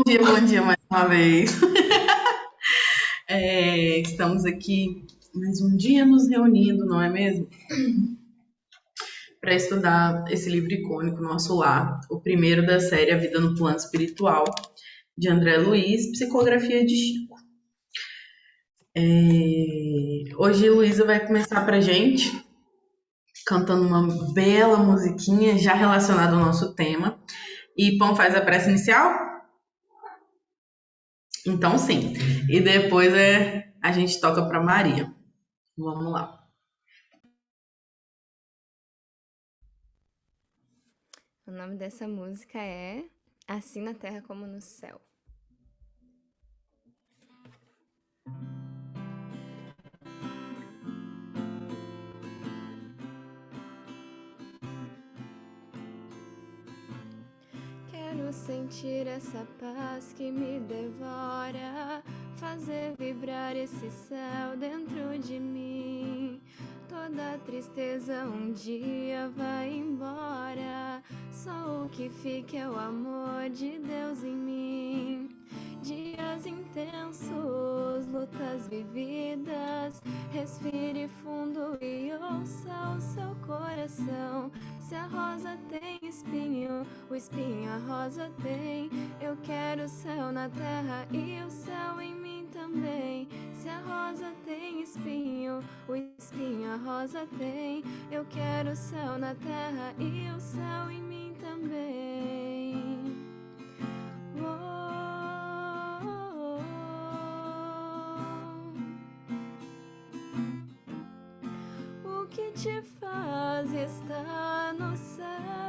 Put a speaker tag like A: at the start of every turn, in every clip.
A: Bom dia, bom dia mais uma vez. É, estamos aqui mais um dia nos reunindo, não é mesmo? Para estudar esse livro icônico, Nosso Lar, o primeiro da série A Vida no Plano Espiritual, de André Luiz, Psicografia de Chico. É, hoje Luísa vai começar para gente cantando uma bela musiquinha já relacionada ao nosso tema. E Pão faz a prece inicial? Então, sim. E depois é, a gente toca para Maria. Vamos lá.
B: O nome dessa música é Assim na Terra como no Céu. Sentir essa paz que me devora, fazer vibrar esse céu dentro de mim. Toda tristeza um dia vai embora, só o que fica é o amor de Deus em mim. Dias intensos, lutas vividas, respire fundo e ouça o seu coração. Se a rosa tem espinho, o espinho a rosa tem. Eu quero o céu na terra e o céu em mim também. Se a rosa tem espinho, o espinho a rosa tem. Eu quero o céu na terra e o céu em mim também. Te faz estar no céu.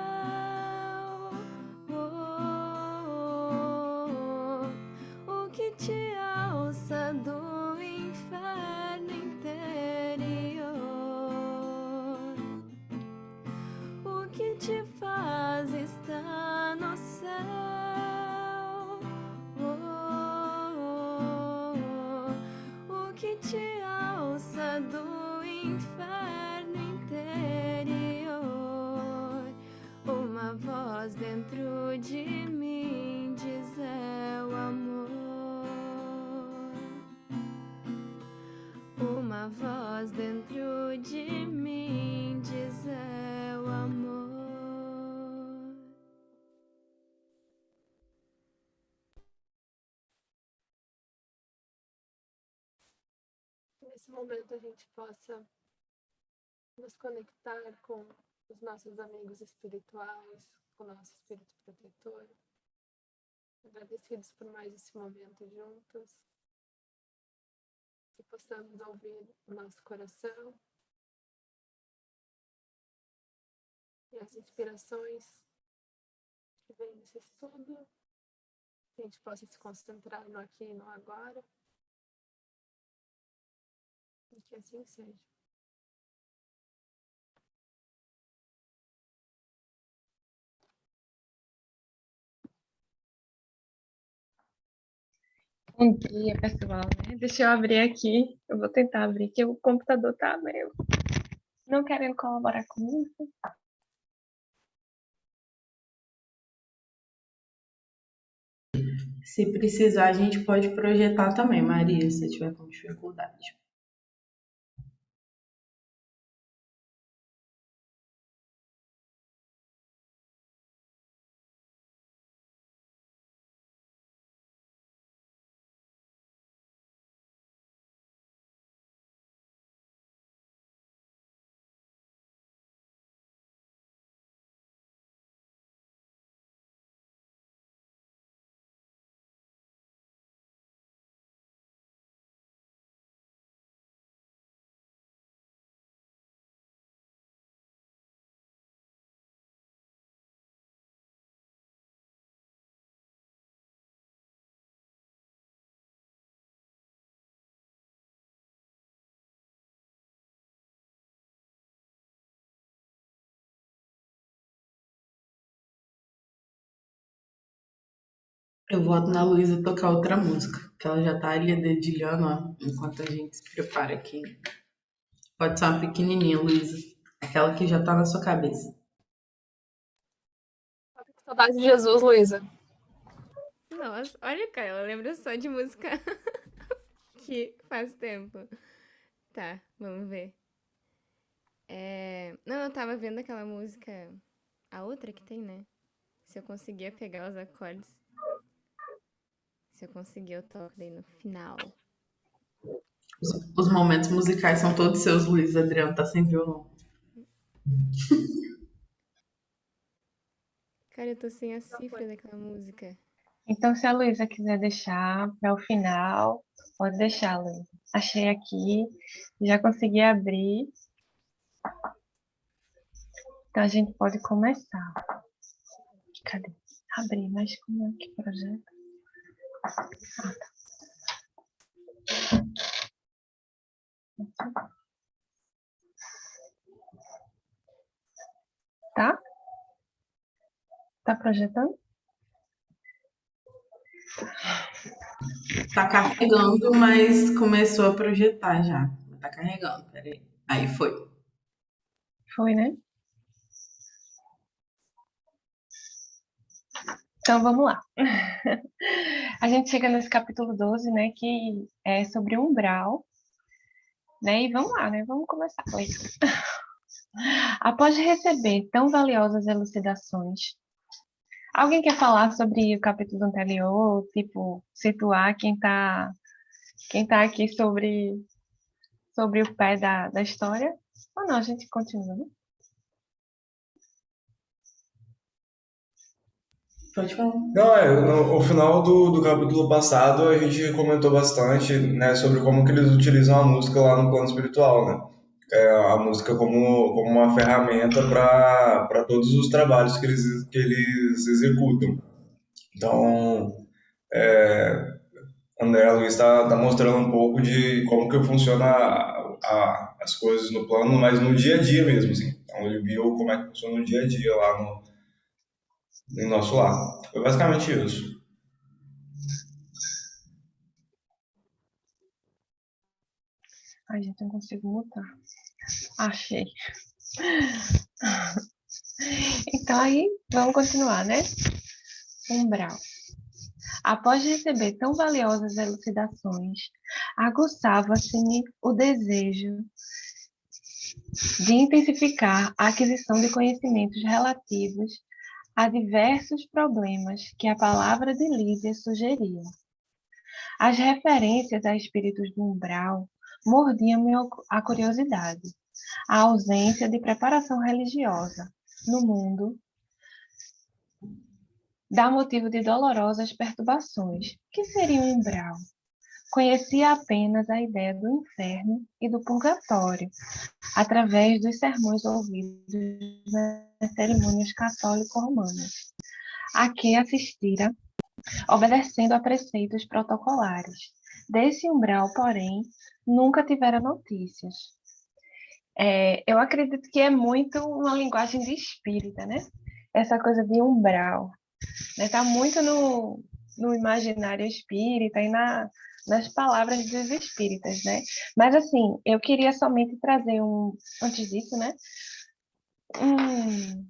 B: Voz dentro de mim diz é o amor. Uma voz dentro de mim diz é o amor.
C: Nesse momento a gente possa nos conectar com os nossos amigos espirituais, o nosso espírito protetor. Agradecidos por mais esse momento juntos. Que possamos ouvir o nosso coração e as inspirações que vêm nesse estudo. Que a gente possa se concentrar no aqui e no agora. E que assim seja.
D: Bom dia, pessoal. Né? Deixa eu abrir aqui. Eu vou tentar abrir, que o computador tá meio não querendo colaborar comigo.
A: Se precisar, a gente pode projetar também, Maria, se tiver com dificuldade. Eu voto na Luísa tocar outra música, que ela já tá ali dedilhando, ó, enquanto a gente se prepara aqui. Pode ser uma pequenininha, Luísa. Aquela que já tá na sua cabeça.
C: Tá saudade de Jesus, Luísa.
B: Nossa, olha, cara, ela lembra só de música que faz tempo. Tá, vamos ver. É... Não, eu tava vendo aquela música. A outra que tem, né? Se eu conseguia pegar os acordes. Se eu conseguir, eu toco daí no final.
A: Os, os momentos musicais são todos seus, Luiz Adriano tá sem violão.
B: Cara, eu tô sem a cifra daquela música.
D: Então, se a Luísa quiser deixar para o final, pode deixar, Luísa. Achei aqui, já consegui abrir. Então, a gente pode começar. Cadê? Abrir, mas como é que projeto? Tá? Tá projetando?
A: Tá carregando, mas começou a projetar já. Tá carregando, peraí. Aí foi.
D: Foi, né? Então vamos lá. A gente chega nesse capítulo 12, né, que é sobre umbral, né? E vamos lá, né? Vamos começar com isso. Após receber tão valiosas elucidações, alguém quer falar sobre o capítulo anterior, tipo, situar quem está quem tá aqui sobre, sobre o pé da, da história? Ou não, a gente continua,
A: Pode falar.
E: Não, é, no, o final do, do capítulo passado a gente comentou bastante, né, sobre como que eles utilizam a música lá no plano espiritual, né? É, a música como, como uma ferramenta para todos os trabalhos que eles, que eles executam. Então, é, André Luiz está tá mostrando um pouco de como que funciona a, a, as coisas no plano, mas no dia a dia mesmo, assim. Então, ele viu como é que funciona no dia a dia lá no, no nosso lar. Foi basicamente isso.
D: Ai, gente, não consigo mutar. Achei. Então, aí, vamos continuar, né? Umbral. Após receber tão valiosas elucidações, aguçava-se-me o desejo de intensificar a aquisição de conhecimentos relativos a diversos problemas que a palavra de Lídia sugeria. As referências a espíritos do umbral mordiam-me a curiosidade. A ausência de preparação religiosa no mundo dá motivo de dolorosas perturbações. que seria um umbral? Conhecia apenas a ideia do inferno e do purgatório, através dos sermões ouvidos nas cerimônias católico-romanas, a que assistira, obedecendo a preceitos protocolares. Desse umbral, porém, nunca tivera notícias. É, eu acredito que é muito uma linguagem de espírita, né? Essa coisa de umbral. Está né? muito no, no imaginário espírita e na, nas palavras dos espíritas, né? Mas assim, eu queria somente trazer um, antes disso, né? Um,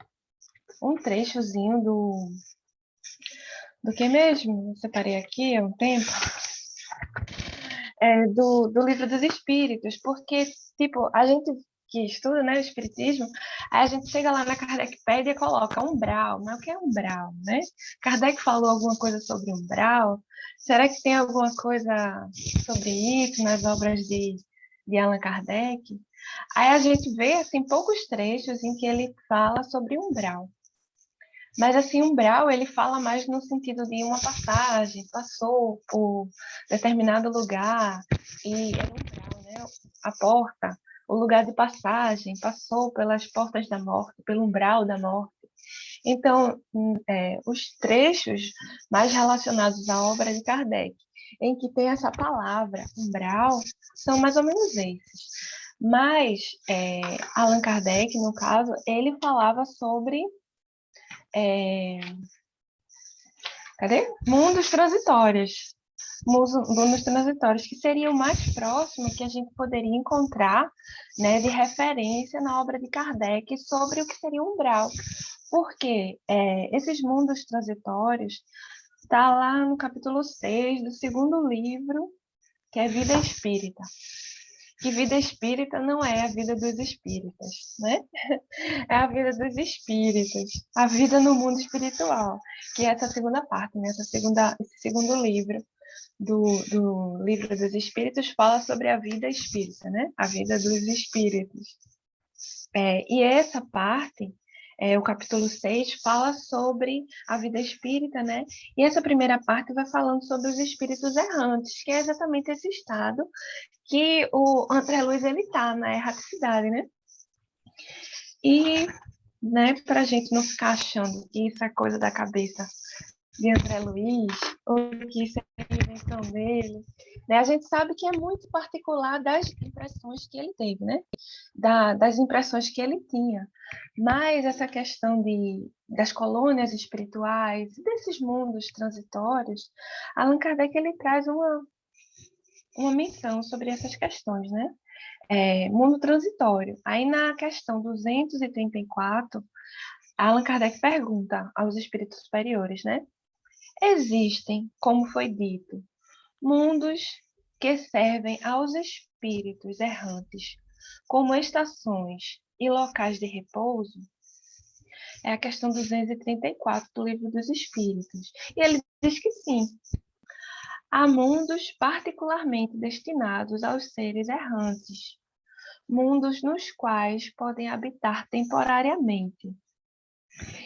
D: um trechozinho do do que mesmo? Eu separei aqui há um tempo. É, do, do livro dos espíritos, porque, tipo, a gente que estuda né, o espiritismo, aí a gente chega lá na Kardecpédia e coloca umbral, mas o que é umbral, né? Kardec falou alguma coisa sobre umbral, será que tem alguma coisa sobre isso nas obras de, de Allan Kardec? Aí a gente vê, assim, poucos trechos em que ele fala sobre umbral. Mas, assim, umbral, ele fala mais no sentido de uma passagem, passou por determinado lugar, e é umbral, né? A porta, o lugar de passagem, passou pelas portas da morte, pelo umbral da morte. Então, hum, é, os trechos mais relacionados à obra de Kardec, em que tem essa palavra, umbral, são mais ou menos esses. Mas é, Allan Kardec, no caso, ele falava sobre é, cadê? mundos transitórios mundos transitórios, que seria o mais próximo que a gente poderia encontrar né, de referência na obra de Kardec sobre o que seria umbral. Porque é, esses mundos transitórios está lá no capítulo 6 do segundo livro, que é Vida Espírita. Que vida espírita não é a vida dos espíritas, né? É a vida dos espíritas, a vida no mundo espiritual, que é essa segunda parte, né? essa segunda, esse segundo livro do, do livro dos espíritos fala sobre a vida espírita, né? A vida dos espíritos. É, e essa parte é, o capítulo 6 fala sobre a vida espírita, né? E essa primeira parte vai falando sobre os espíritos errantes, que é exatamente esse estado que o André Luiz ele tá na erraticidade, né? E, né, para a gente não ficar achando que isso é coisa da cabeça de André Luiz, ou que isso é invenção dele, né? A gente sabe que é muito particular das impressões que ele teve, né? Da, das impressões que ele tinha. Mas essa questão de, das colônias espirituais, desses mundos transitórios, Allan Kardec ele traz uma, uma menção sobre essas questões, né? É, mundo transitório. Aí na questão 234, Allan Kardec pergunta aos espíritos superiores, né? Existem, como foi dito, mundos que servem aos espíritos errantes como estações e locais de repouso, é a questão 234 do Livro dos Espíritos. E ele diz que sim. Há mundos particularmente destinados aos seres errantes, mundos nos quais podem habitar temporariamente,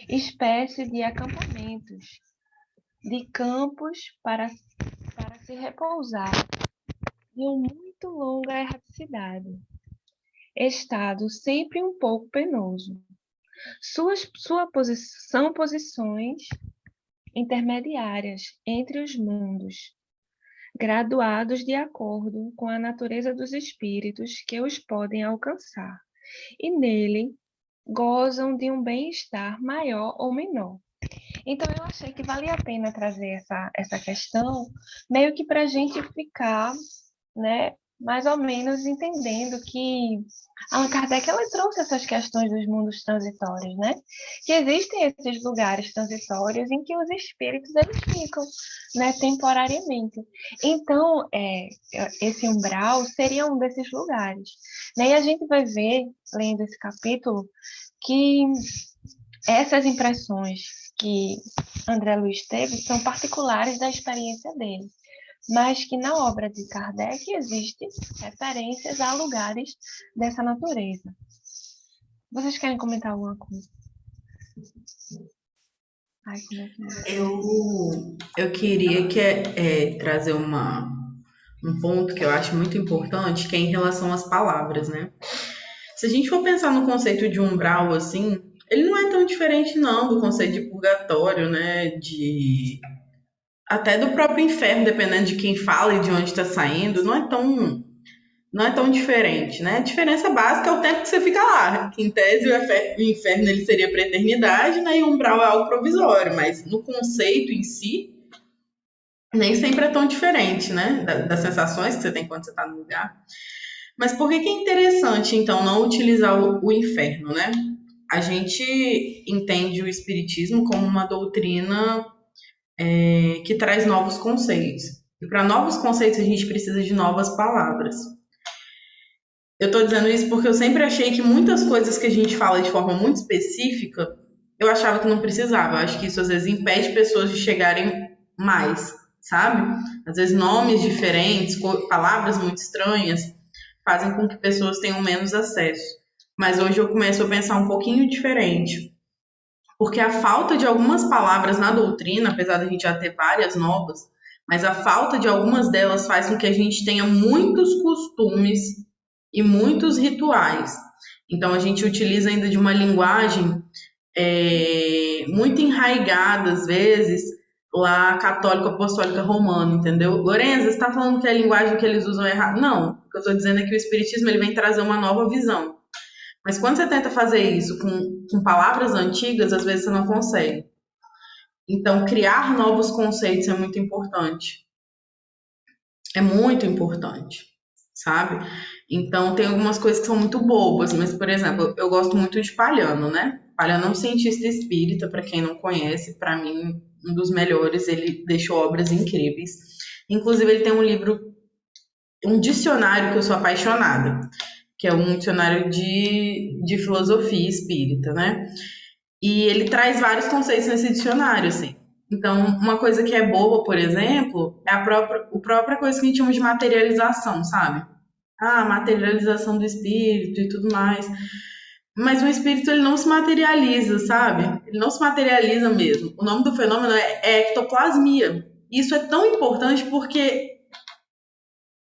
D: espécie de acampamentos, de campos para se repousar de uma muito longa erraticidade, estado sempre um pouco penoso. Suas, sua posição, posições intermediárias entre os mundos, graduados de acordo com a natureza dos espíritos que os podem alcançar, e nele gozam de um bem-estar maior ou menor. Então, eu achei que valia a pena trazer essa, essa questão, meio que para a gente ficar, né, mais ou menos entendendo que Allan Kardec ela trouxe essas questões dos mundos transitórios, né? Que existem esses lugares transitórios em que os espíritos eles ficam, né, temporariamente. Então, é, esse umbral seria um desses lugares. Né? E a gente vai ver, lendo esse capítulo, que essas impressões que André Luiz teve são particulares da experiência dele, mas que na obra de Kardec existem referências a lugares dessa natureza. Vocês querem comentar alguma coisa?
A: Ai, é é? eu, eu queria que, é, trazer uma, um ponto que eu acho muito importante, que é em relação às palavras, né? Se a gente for pensar no conceito de umbral, assim, ele não é tão diferente não do conceito de purgatório, né? De até do próprio inferno, dependendo de quem fala e de onde está saindo, não é tão não é tão diferente, né? A diferença básica é o tempo que você fica lá. em tese o inferno ele seria para eternidade, né? E o umbral é algo provisório, mas no conceito em si nem sempre é tão diferente, né? Das sensações que você tem quando você está no lugar. Mas por que, que é interessante, então, não utilizar o, o inferno, né? A gente entende o Espiritismo como uma doutrina é, que traz novos conceitos. E para novos conceitos a gente precisa de novas palavras. Eu estou dizendo isso porque eu sempre achei que muitas coisas que a gente fala de forma muito específica, eu achava que não precisava. Eu acho que isso às vezes impede pessoas de chegarem mais, sabe? Às vezes nomes diferentes, palavras muito estranhas, fazem com que pessoas tenham menos acesso mas hoje eu começo a pensar um pouquinho diferente. Porque a falta de algumas palavras na doutrina, apesar da gente já ter várias novas, mas a falta de algumas delas faz com que a gente tenha muitos costumes e muitos rituais. Então a gente utiliza ainda de uma linguagem é, muito enraigada, às vezes, lá católica apostólica romana, entendeu? Lorenza, você está falando que a linguagem que eles usam é errada? Não, o que eu estou dizendo é que o Espiritismo ele vem trazer uma nova visão. Mas quando você tenta fazer isso com, com palavras antigas, às vezes você não consegue. Então, criar novos conceitos é muito importante. É muito importante, sabe? Então, tem algumas coisas que são muito bobas, mas, por exemplo, eu gosto muito de palhano, né? Palhano é um cientista espírita, para quem não conhece, para mim, um dos melhores, ele deixou obras incríveis. Inclusive, ele tem um livro, um dicionário que eu sou apaixonada, que é um dicionário de, de filosofia espírita, né? E ele traz vários conceitos nesse dicionário, assim. Então, uma coisa que é boa, por exemplo, é a própria, a própria coisa que a gente chama de materialização, sabe? Ah, materialização do espírito e tudo mais. Mas o espírito ele não se materializa, sabe? Ele não se materializa mesmo. O nome do fenômeno é ectoplasmia. Isso é tão importante porque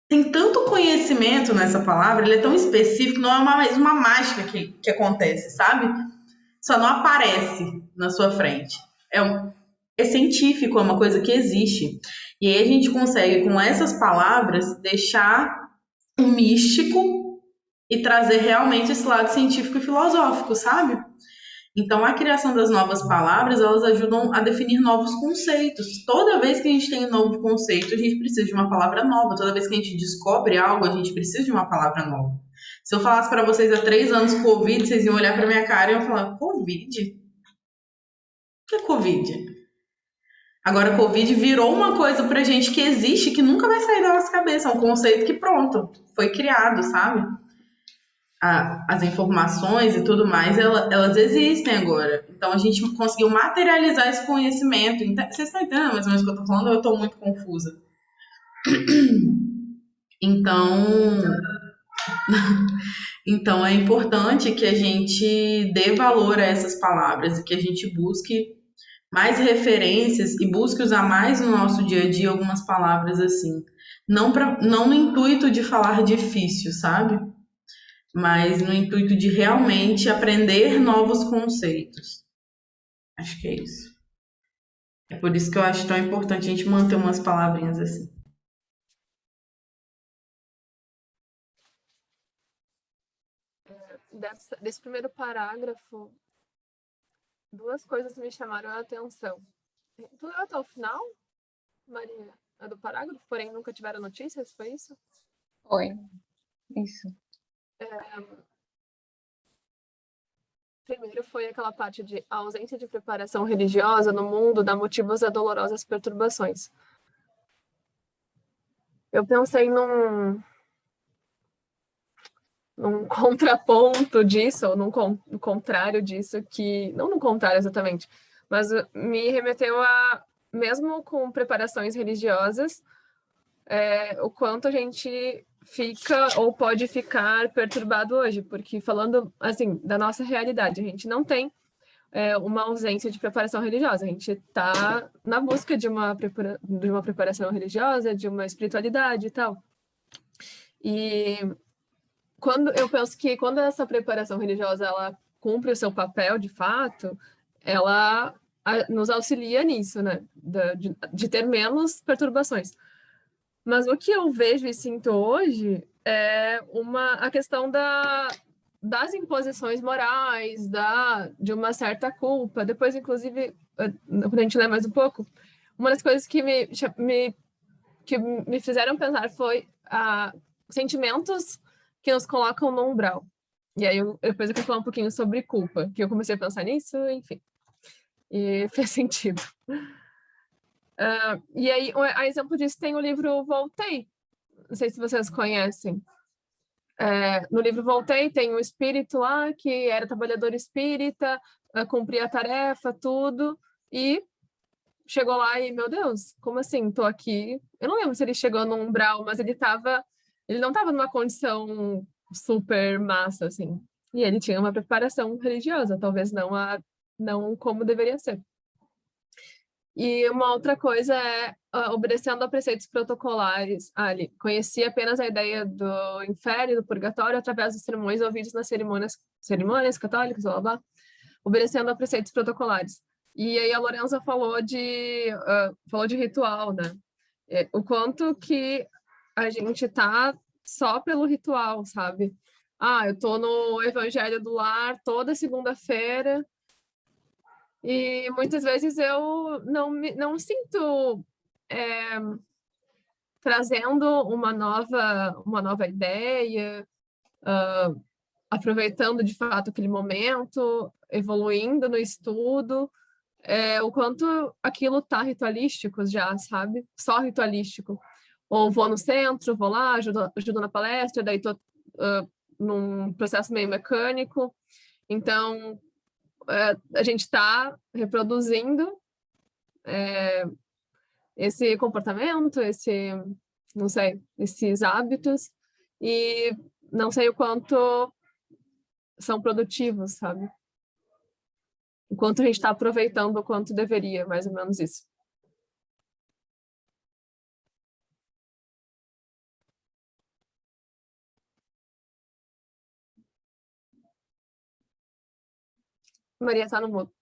A: tem tanto conhecimento nessa palavra, ele é tão específico, não é mais uma mágica que, que acontece, sabe? Só não aparece na sua frente. É, um, é científico, é uma coisa que existe. E aí a gente consegue, com essas palavras, deixar o místico e trazer realmente esse lado científico e filosófico, sabe? Então, a criação das novas palavras, elas ajudam a definir novos conceitos. Toda vez que a gente tem um novo conceito, a gente precisa de uma palavra nova. Toda vez que a gente descobre algo, a gente precisa de uma palavra nova. Se eu falasse para vocês há três anos Covid, vocês iam olhar para minha cara e iam falar, Covid? O que é Covid? Agora, Covid virou uma coisa pra gente que existe, que nunca vai sair da nossa cabeça. É um conceito que, pronto, foi criado, sabe? As informações e tudo mais, elas existem agora. Então, a gente conseguiu materializar esse conhecimento. Vocês estão entendendo mais ou menos o que eu tô falando? Eu estou muito confusa. Então, então é importante que a gente dê valor a essas palavras e que a gente busque mais referências e busque usar mais no nosso dia a dia algumas palavras assim. Não, pra, não no intuito de falar difícil, sabe? Mas no intuito de realmente aprender novos conceitos. Acho que é isso. É por isso que eu acho tão importante a gente manter umas palavrinhas assim.
C: Desse, desse primeiro parágrafo, duas coisas me chamaram a atenção. Tu leu até o final, Maria? A do parágrafo, porém nunca tiveram notícias, foi isso?
D: Foi, isso.
C: É... Primeiro foi aquela parte de a ausência de preparação religiosa no mundo dá motivos a dolorosas perturbações. Eu pensei num, num contraponto disso, ou num no contrário disso, que, não no contrário exatamente, mas me remeteu a, mesmo com preparações religiosas, é, o quanto a gente fica ou pode ficar perturbado hoje, porque falando, assim, da nossa realidade, a gente não tem é, uma ausência de preparação religiosa, a gente está na busca de uma, de uma preparação religiosa, de uma espiritualidade e tal. E quando eu penso que quando essa preparação religiosa ela cumpre o seu papel de fato, ela nos auxilia nisso, né? De, de, ter menos perturbações. Mas o que eu vejo e sinto hoje é uma, a questão da, das imposições morais, da, de uma certa culpa. Depois, inclusive, quando a gente lê mais um pouco, uma das coisas que me, me, que me fizeram pensar foi a, sentimentos que nos colocam no umbral. E aí, eu, depois eu quero falar um pouquinho sobre culpa, que eu comecei a pensar nisso, enfim. E fez sentido. Uh, e aí, a exemplo disso, tem o livro Voltei. Não sei se vocês conhecem. É, no livro Voltei, tem um espírito lá que era trabalhador espírita, uh, cumpria a tarefa, tudo, e chegou lá e, meu Deus, como assim? Tô aqui. Eu não lembro se ele chegou no umbral, mas ele estava ele não estava numa condição super massa, assim. E ele tinha uma preparação religiosa, talvez não, a, não como deveria ser. E uma outra coisa é uh, obedecendo a preceitos protocolares. Ah, ele conhecia apenas a ideia do inferno e do purgatório através dos sermões ouvidos nas cerimônias, cerimônias católicas, blá, blá, obedecendo a preceitos protocolares. E aí a Lorenza falou de, uh, falou de ritual, né? É, o quanto que a gente tá só pelo ritual, sabe? Ah, eu tô no Evangelho do Lar toda segunda-feira e muitas vezes eu não me não sinto é, trazendo uma nova uma nova ideia, uh, aproveitando de fato aquele momento. evoluindo no estudo, é, o quanto aquilo tá ritualístico já, sabe? Só ritualístico. Ou vou no centro, vou lá, ajudo, ajudo na palestra, daí tô uh, num processo meio mecânico. Então, a gente está reproduzindo é, esse comportamento, esse, não sei, esses hábitos, e não sei o quanto são produtivos, sabe? O quanto a gente está aproveitando o quanto deveria, mais ou menos isso. Maria está no mudo.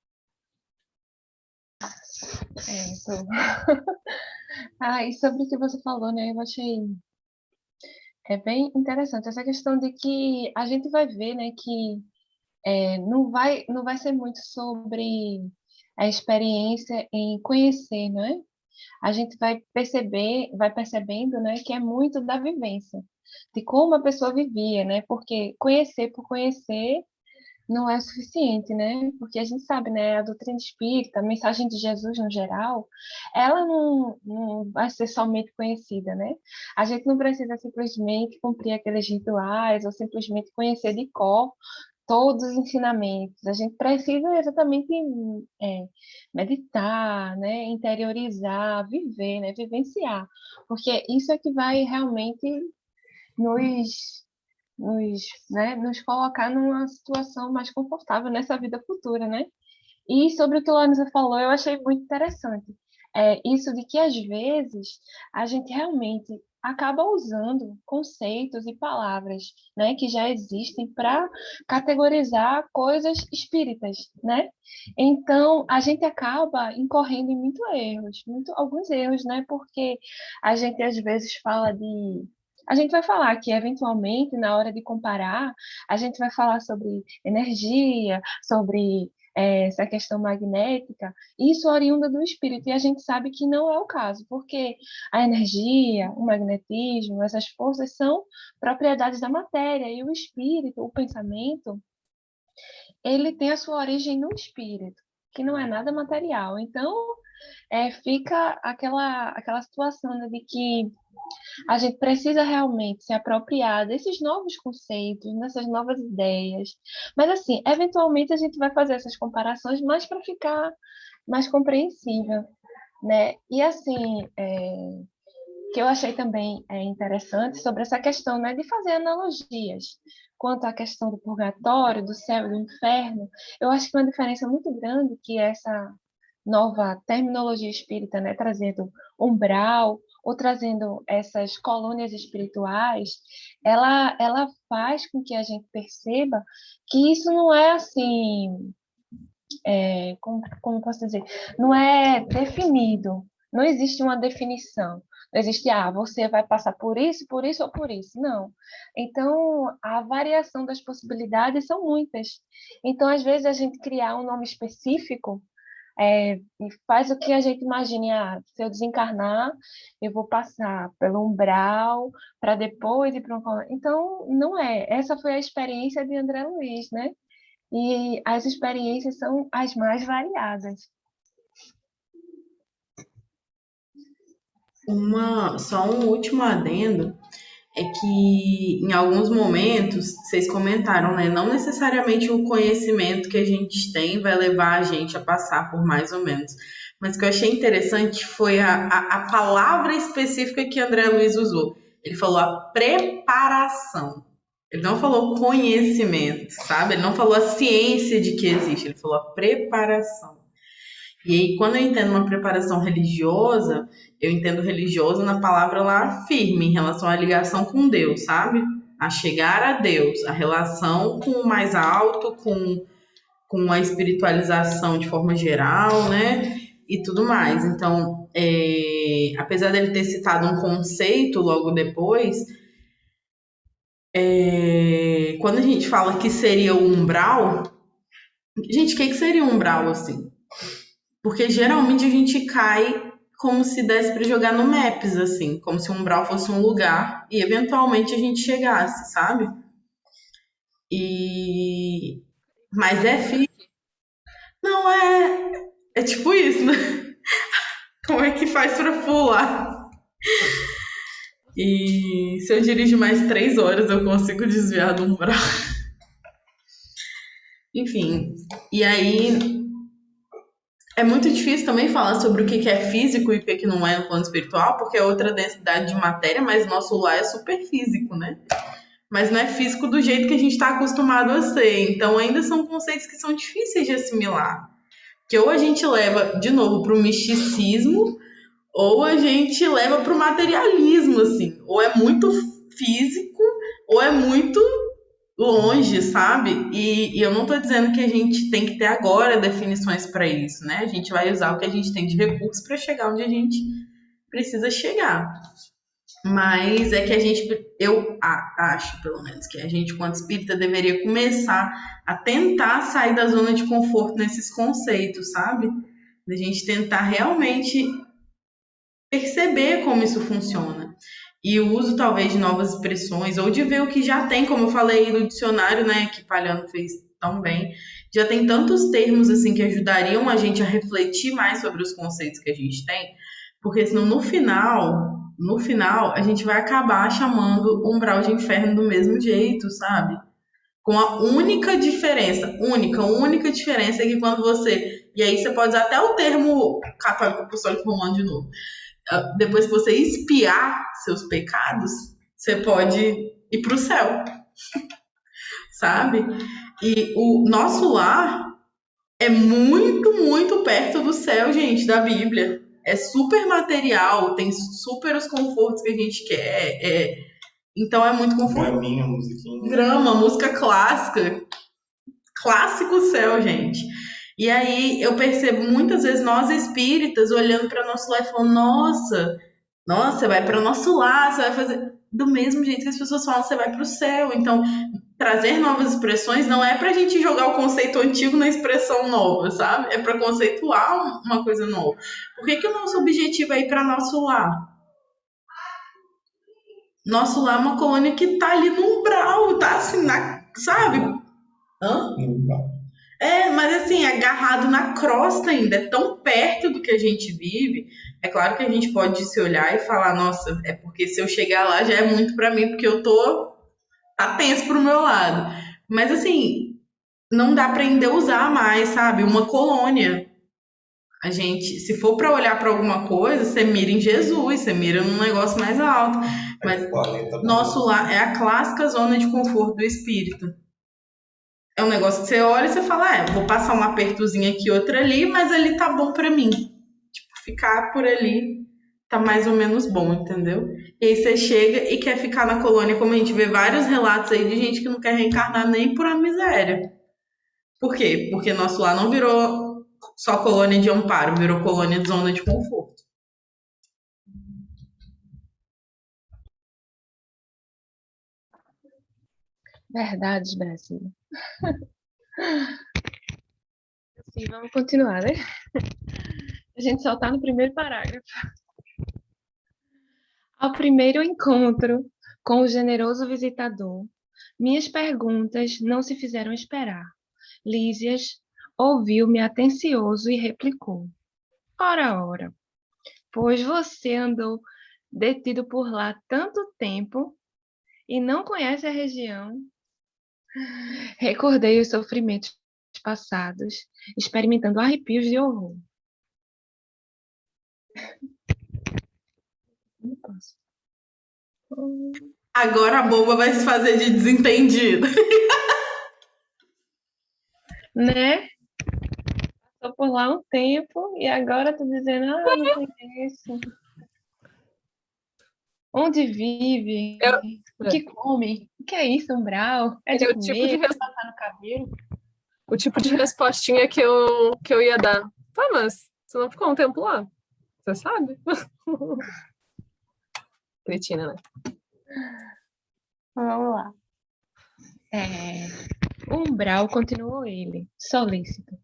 D: É, então... ah, e sobre o que você falou, né? Eu achei é bem interessante essa questão de que a gente vai ver, né, que é, não vai não vai ser muito sobre a experiência em conhecer, não é? A gente vai perceber, vai percebendo, né, que é muito da vivência, de como a pessoa vivia, né? Porque conhecer por conhecer não é suficiente, né? Porque a gente sabe, né, a doutrina espírita, a mensagem de Jesus no geral, ela não, não vai ser somente conhecida, né? A gente não precisa simplesmente cumprir aqueles rituais ou simplesmente conhecer de cor todos os ensinamentos. A gente precisa exatamente é, meditar, né, interiorizar, viver, né, vivenciar, porque isso é que vai realmente nos nos, né, nos colocar numa situação mais confortável nessa vida futura, né? E sobre o que a Lanisa falou, eu achei muito interessante. É, isso de que, às vezes, a gente realmente acaba usando conceitos e palavras né, que já existem para categorizar coisas espíritas, né? Então, a gente acaba incorrendo em muitos erros, muito, alguns erros, né? Porque a gente, às vezes, fala de a gente vai falar que, eventualmente, na hora de comparar, a gente vai falar sobre energia, sobre é, essa questão magnética, isso oriunda do espírito, e a gente sabe que não é o caso, porque a energia, o magnetismo, essas forças são propriedades da matéria, e o espírito, o pensamento, ele tem a sua origem no espírito, que não é nada material. Então, é, fica aquela, aquela situação né, de que a gente precisa realmente se apropriar desses novos conceitos, dessas novas ideias. Mas, assim, eventualmente a gente vai fazer essas comparações mais para ficar mais compreensível, né? E, assim, é, que eu achei também é, interessante sobre essa questão né, de fazer analogias quanto à questão do purgatório, do céu e do inferno, eu acho que uma diferença muito grande que essa nova terminologia espírita, né, trazendo umbral, ou trazendo essas colônias espirituais, ela, ela faz com que a gente perceba que isso não é assim, é, como, como posso dizer, não é definido, não existe uma definição. Não existe, ah, você vai passar por isso, por isso ou por isso. Não. Então, a variação das possibilidades são muitas. Então, às vezes, a gente criar um nome específico é, faz o que a gente imagina, ah, se eu desencarnar, eu vou passar pelo umbral para depois ir para um... Então, não é. Essa foi a experiência de André Luiz, né? E as experiências são as mais variadas.
A: Uma, só um último adendo é que em alguns momentos, vocês comentaram, né? Não necessariamente o conhecimento que a gente tem vai levar a gente a passar por mais ou menos. Mas o que eu achei interessante foi a, a, a palavra específica que André Luiz usou. Ele falou a preparação. Ele não falou conhecimento, sabe? Ele não falou a ciência de que existe, ele falou a preparação. E aí, quando eu entendo uma preparação religiosa, eu entendo religioso na palavra lá firme, em relação à ligação com Deus, sabe? A chegar a Deus, a relação com o mais alto, com, com a espiritualização de forma geral, né? E tudo mais. Então, é, apesar dele ter citado um conceito logo depois, é, quando a gente fala que seria o umbral, gente, o que, que seria um umbral assim? Porque geralmente a gente cai como se desse para jogar no Maps, assim, como se um umbral fosse um lugar e eventualmente a gente chegasse, sabe? E mas é firme, Não é. É tipo isso, né? Como é que faz pra pular? E se eu dirijo mais três horas, eu consigo desviar do umbral. Enfim, e aí é muito difícil também falar sobre o que é físico e o que não é no plano espiritual, porque é outra densidade de matéria, mas nosso lar é super físico, né? Mas não é físico do jeito que a gente está acostumado a ser. Então, ainda são conceitos que são difíceis de assimilar. Que ou a gente leva, de novo, para o misticismo, ou a gente leva para o materialismo, assim. Ou é muito físico, ou é muito longe, sabe? E, e, eu não estou dizendo que a gente tem que ter agora definições para isso, né? A gente vai usar o que a gente tem de recursos para chegar onde a gente precisa chegar. Mas é que a gente, eu acho pelo menos, que a gente, quanto espírita, deveria começar a tentar sair da zona de conforto nesses conceitos, sabe? Da gente tentar realmente perceber como isso funciona e o uso talvez de novas expressões ou de ver o que já tem, como eu falei no dicionário, né, que Palhano fez tão bem, já tem tantos termos assim que ajudariam a gente a refletir mais sobre os conceitos que a gente tem, porque senão no final, no final a gente vai acabar chamando umbral de inferno do mesmo jeito, sabe? Com a única diferença, única, única diferença é que quando você, e aí você pode usar até o termo católico apostólico romano de novo depois que você espiar seus pecados, você pode ir para o céu, sabe? E o nosso lar é muito, muito perto do céu, gente, da Bíblia. É super material, tem super os confortos que a gente quer. É... Então é muito confortável.
E: Graminha, musiquinha.
A: Grama, música clássica. Clássico céu, gente. E aí eu percebo muitas vezes nós espíritas olhando para nosso lar e falando: nossa, nossa, vai para o nosso lar, você vai fazer. Do mesmo jeito que as pessoas falam, você vai para o céu. Então, trazer novas expressões não é para a gente jogar o conceito antigo na expressão nova, sabe? É para conceituar uma coisa nova. Por que, que o nosso objetivo é ir para nosso lar? Nosso lar é uma colônia que tá ali no umbral, tá assim, na, sabe? Hã?
E: No umbral.
A: É, mas assim, agarrado na crosta ainda, é tão perto do que a gente vive. É claro que a gente pode se olhar e falar, nossa, é porque se eu chegar lá já é muito para mim, porque eu tô tenso pro meu lado. Mas assim, não dá para ainda usar mais, sabe? Uma colônia. A gente, se for para olhar para alguma coisa, você mira em Jesus, você mira num negócio mais alto. Mas nosso lar é a clássica zona de conforto do espírito é um negócio que você olha e você fala, é, vou passar um apertozinho aqui, outro ali, mas ali tá bom para mim. Tipo, ficar por ali tá mais ou menos bom, entendeu? E aí você chega e quer ficar na colônia, como a gente vê vários relatos aí de gente que não quer reencarnar nem por uma miséria. Por quê? Porque nosso lar não virou só colônia de amparo, virou colônia de zona de conforto.
D: Verdades, Brasil. Sim, vamos continuar, né? A gente só está no primeiro parágrafo. Ao primeiro encontro com o generoso visitador, minhas perguntas não se fizeram esperar. Lísias ouviu-me atencioso e replicou: Ora, ora, pois você andou detido por lá tanto tempo e não conhece a região Recordei os sofrimentos passados, experimentando arrepios de horror.
A: Agora a boba vai se fazer de desentendida.
D: né? Passou por lá um tempo e agora tá dizendo, ah, não conheço. Onde vive? Eu... O que come? O que é isso, umbral? É de
C: o
D: comer,
C: tipo de res...
D: passar no cabelo?
C: O tipo de respostinha que eu, que eu ia dar. Tá, mas você não ficou um tempo lá? Você sabe? Cretina, né?
D: Vamos lá. É... Umbral, continuou ele, solícito.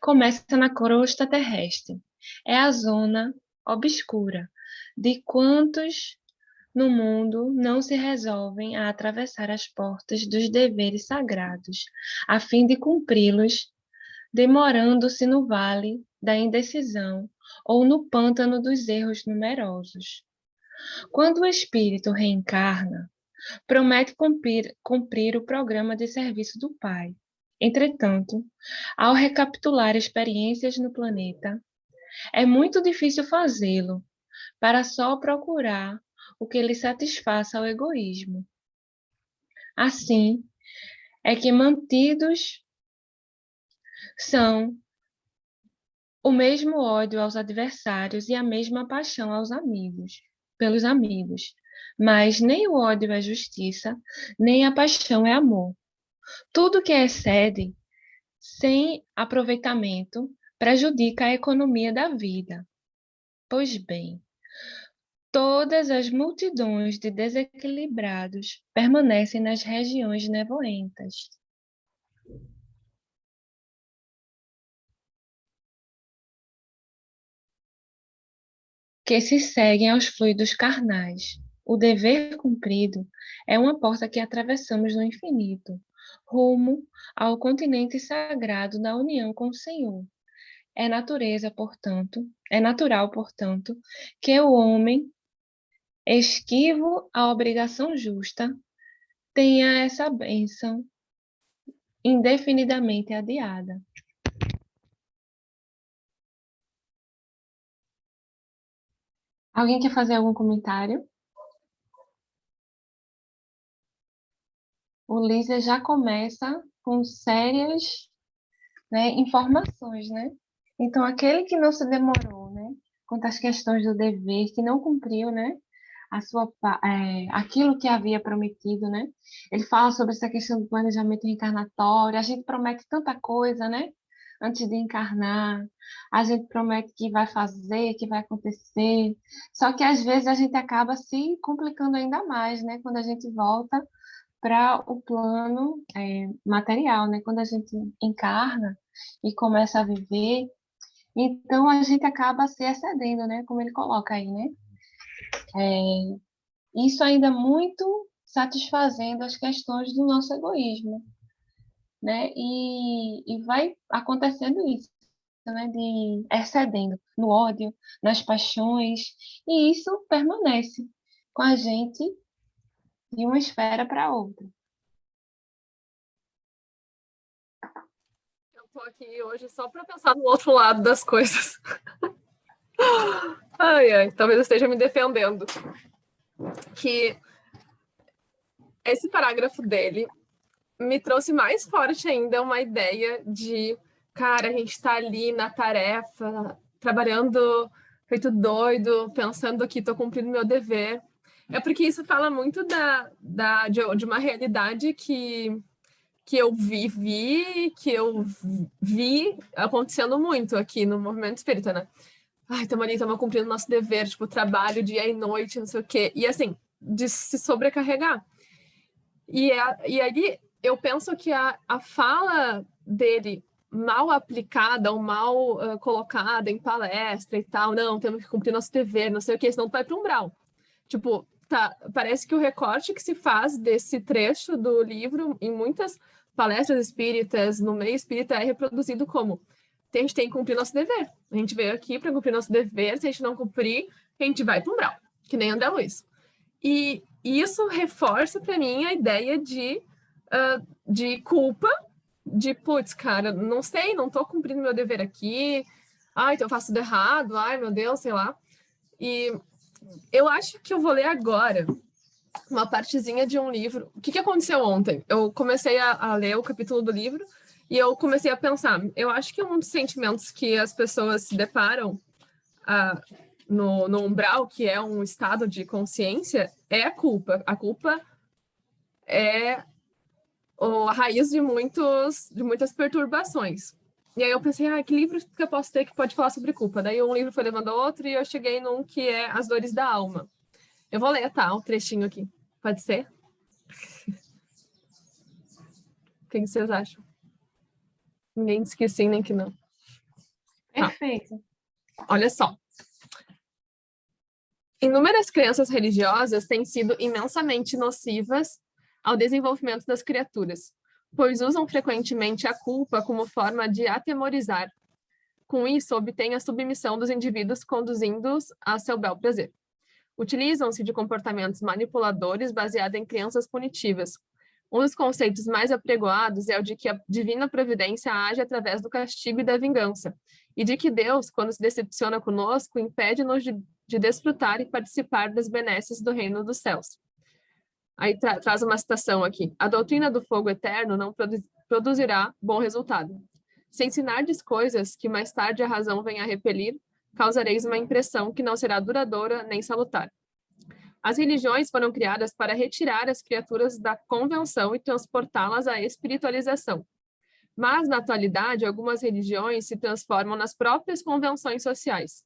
D: Começa na crosta terrestre. É a zona obscura de quantos no mundo não se resolvem a atravessar as portas dos deveres sagrados, a fim de cumpri-los demorando-se no vale da indecisão ou no pântano dos erros numerosos. Quando o espírito reencarna, promete cumprir, cumprir o programa de serviço do Pai. Entretanto, ao recapitular experiências no planeta, é muito difícil fazê-lo para só procurar o que lhe satisfaça o egoísmo. Assim, é que mantidos são o mesmo ódio aos adversários e a mesma paixão aos amigos, pelos amigos. Mas nem o ódio é justiça, nem a paixão é amor. Tudo que excede sem aproveitamento prejudica a economia da vida. Pois bem, todas as multidões de desequilibrados permanecem nas regiões nevoentas. Que se seguem aos fluidos carnais. O dever cumprido é uma porta que atravessamos no infinito, rumo ao continente sagrado da união com o Senhor. É natureza, portanto, é natural, portanto, que o homem, esquivo à obrigação justa, tenha essa bênção indefinidamente adiada. Alguém quer fazer algum comentário? O Lísia já começa com sérias né, informações, né? Então, aquele que não se demorou, né, quanto às questões do dever, que não cumpriu, né, a sua, é, aquilo que havia prometido, né? Ele fala sobre essa questão do planejamento reencarnatório. A gente promete tanta coisa, né? Antes de encarnar, a gente promete que vai fazer, que vai acontecer. Só que às vezes a gente acaba se complicando ainda mais, né? Quando a gente volta para o plano é, material, né? Quando a gente encarna e começa a viver, então a gente acaba se excedendo, né? Como ele coloca aí, né? É, isso ainda muito satisfazendo as questões do nosso egoísmo, né? E, e vai acontecendo isso, né? De excedendo no ódio, nas paixões, e isso permanece com a gente de uma esfera para outra.
C: Eu tô aqui hoje só para pensar no outro lado das coisas. ai, ai, talvez eu esteja me defendendo. Que esse parágrafo dele me trouxe mais forte ainda uma ideia de, cara, a gente está ali na tarefa, trabalhando feito doido, pensando que estou cumprindo meu dever. É porque isso fala muito da, da, de, de uma realidade que, que eu vivi, que eu vi acontecendo muito aqui no movimento espírita, né? Ai, estamos ali, estamos cumprindo nosso dever, tipo, trabalho dia e noite, não sei o quê. E assim, de se sobrecarregar. E, a, e ali eu penso que a, a fala dele mal aplicada ou mal uh, colocada em palestra e tal, não, temos que cumprir nosso dever, não sei o que, senão tu vai para um umbral. Tipo, tá, parece que o recorte que se faz desse trecho do livro em muitas palestras espíritas, no meio espírita, é reproduzido como a gente tem que cumprir nosso dever. A gente veio aqui para cumprir nosso dever, se a gente não cumprir, a gente vai para um umbral, que nem André Luiz. E isso reforça para mim a ideia de, uh, de culpa, de, putz, cara, não sei, não estou cumprindo meu dever aqui, ai, então eu faço tudo errado, ai, meu Deus, sei lá. E eu acho que eu vou ler agora uma partezinha de um livro. O que, que aconteceu ontem? Eu comecei a, a, ler o capítulo do livro e eu comecei a pensar. Eu acho que um dos sentimentos que as pessoas se deparam uh, no, no umbral, que é um estado de consciência, é a culpa. A culpa é a raiz de, muitos, de muitas perturbações. E aí eu pensei, ah, que livro que eu posso ter que pode falar sobre culpa? Daí um livro foi levando ao outro e eu cheguei num que é As Dores da Alma. Eu vou ler, tá? Um trechinho aqui. Pode ser? o que vocês acham? Ninguém que sim, nem que não.
D: Tá. Perfeito.
C: Tá. Olha só. Inúmeras crenças religiosas têm sido imensamente nocivas ao desenvolvimento das criaturas, pois usam frequentemente a culpa como forma de atemorizar. Com isso, obtêm a submissão dos indivíduos conduzindo-os a seu bel prazer. Utilizam-se de comportamentos manipuladores baseados em crianças punitivas. Um dos conceitos mais apregoados é o de que a divina providência age através do castigo e da vingança, e de que Deus, quando se decepciona conosco, impede-nos de, de desfrutar e participar das benesses do reino dos céus. Aí tra traz uma citação aqui. A doutrina do fogo eterno não produ produzirá bom resultado. Se ensinardes coisas que mais tarde a razão venha a repelir, causareis uma impressão que não será duradoura nem salutar. As religiões foram criadas para retirar as criaturas da convenção e transportá-las à espiritualização. Mas, na atualidade, algumas religiões se transformam nas próprias convenções sociais.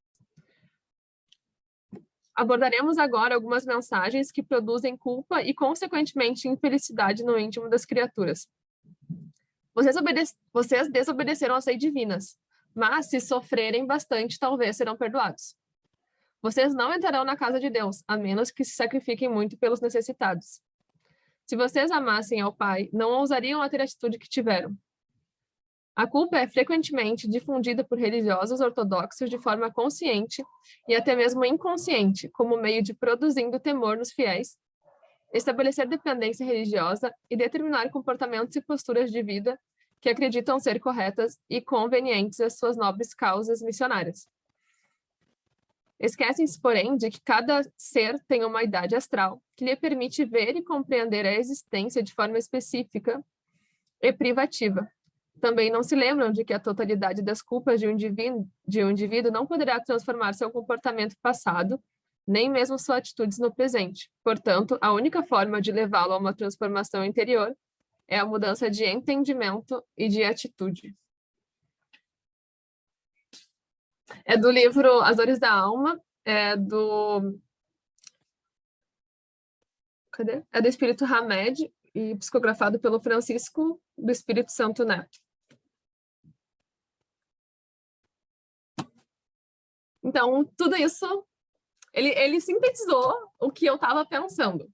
C: Abordaremos agora algumas mensagens que produzem culpa e, consequentemente, infelicidade no íntimo das criaturas. Vocês, Vocês desobedeceram às leis divinas, mas se sofrerem bastante, talvez serão perdoados. Vocês não entrarão na casa de Deus, a menos que se sacrifiquem muito pelos necessitados. Se vocês amassem ao Pai, não ousariam a ter a atitude que tiveram. A culpa é frequentemente difundida por religiosos ortodoxos de forma consciente e até mesmo inconsciente, como meio de produzindo temor nos fiéis, estabelecer dependência religiosa e determinar comportamentos e posturas de vida que acreditam ser corretas e convenientes às suas nobres causas missionárias. Esquecem-se, porém, de que cada ser tem uma idade astral que lhe permite ver e compreender a existência de forma específica e privativa. Também não se lembram de que a totalidade das culpas de um indivíduo, de um indivíduo não poderá transformar seu comportamento passado, nem mesmo suas atitudes no presente. Portanto, a única forma de levá-lo a uma transformação interior é a mudança de entendimento e de atitude. É do livro As Dores da Alma, é do... Cadê? É do Espírito Hamed, e psicografado pelo Francisco do Espírito Santo Neto. Então, tudo isso, ele, ele sintetizou o que eu estava pensando.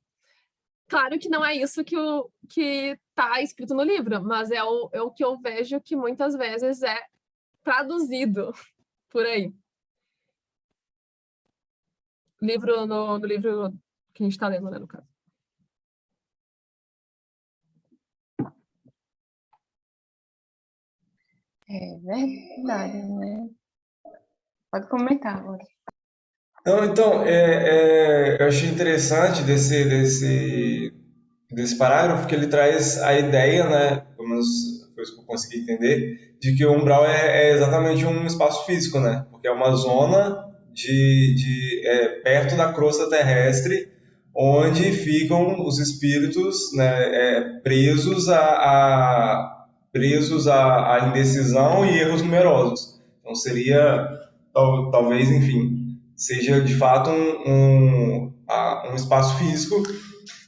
C: Claro que não é isso que o que está escrito no livro, mas é o, é o que eu vejo que muitas vezes é traduzido por aí. Livro no, no livro que a gente está lendo, né, no caso.
D: É verdade, né? Pode comentar agora.
E: Não, então, é, é, eu achei interessante desse, desse, desse parágrafo que ele traz a ideia, né, pelo menos isso que eu consegui entender, de que o umbral é, é exatamente um espaço físico, né, porque é uma zona de, de é, perto da crosta terrestre onde ficam os espíritos né, é, presos a, a presos à, à indecisão e erros numerosos. Então seria tal, talvez, enfim, seja de fato um, um, um espaço físico,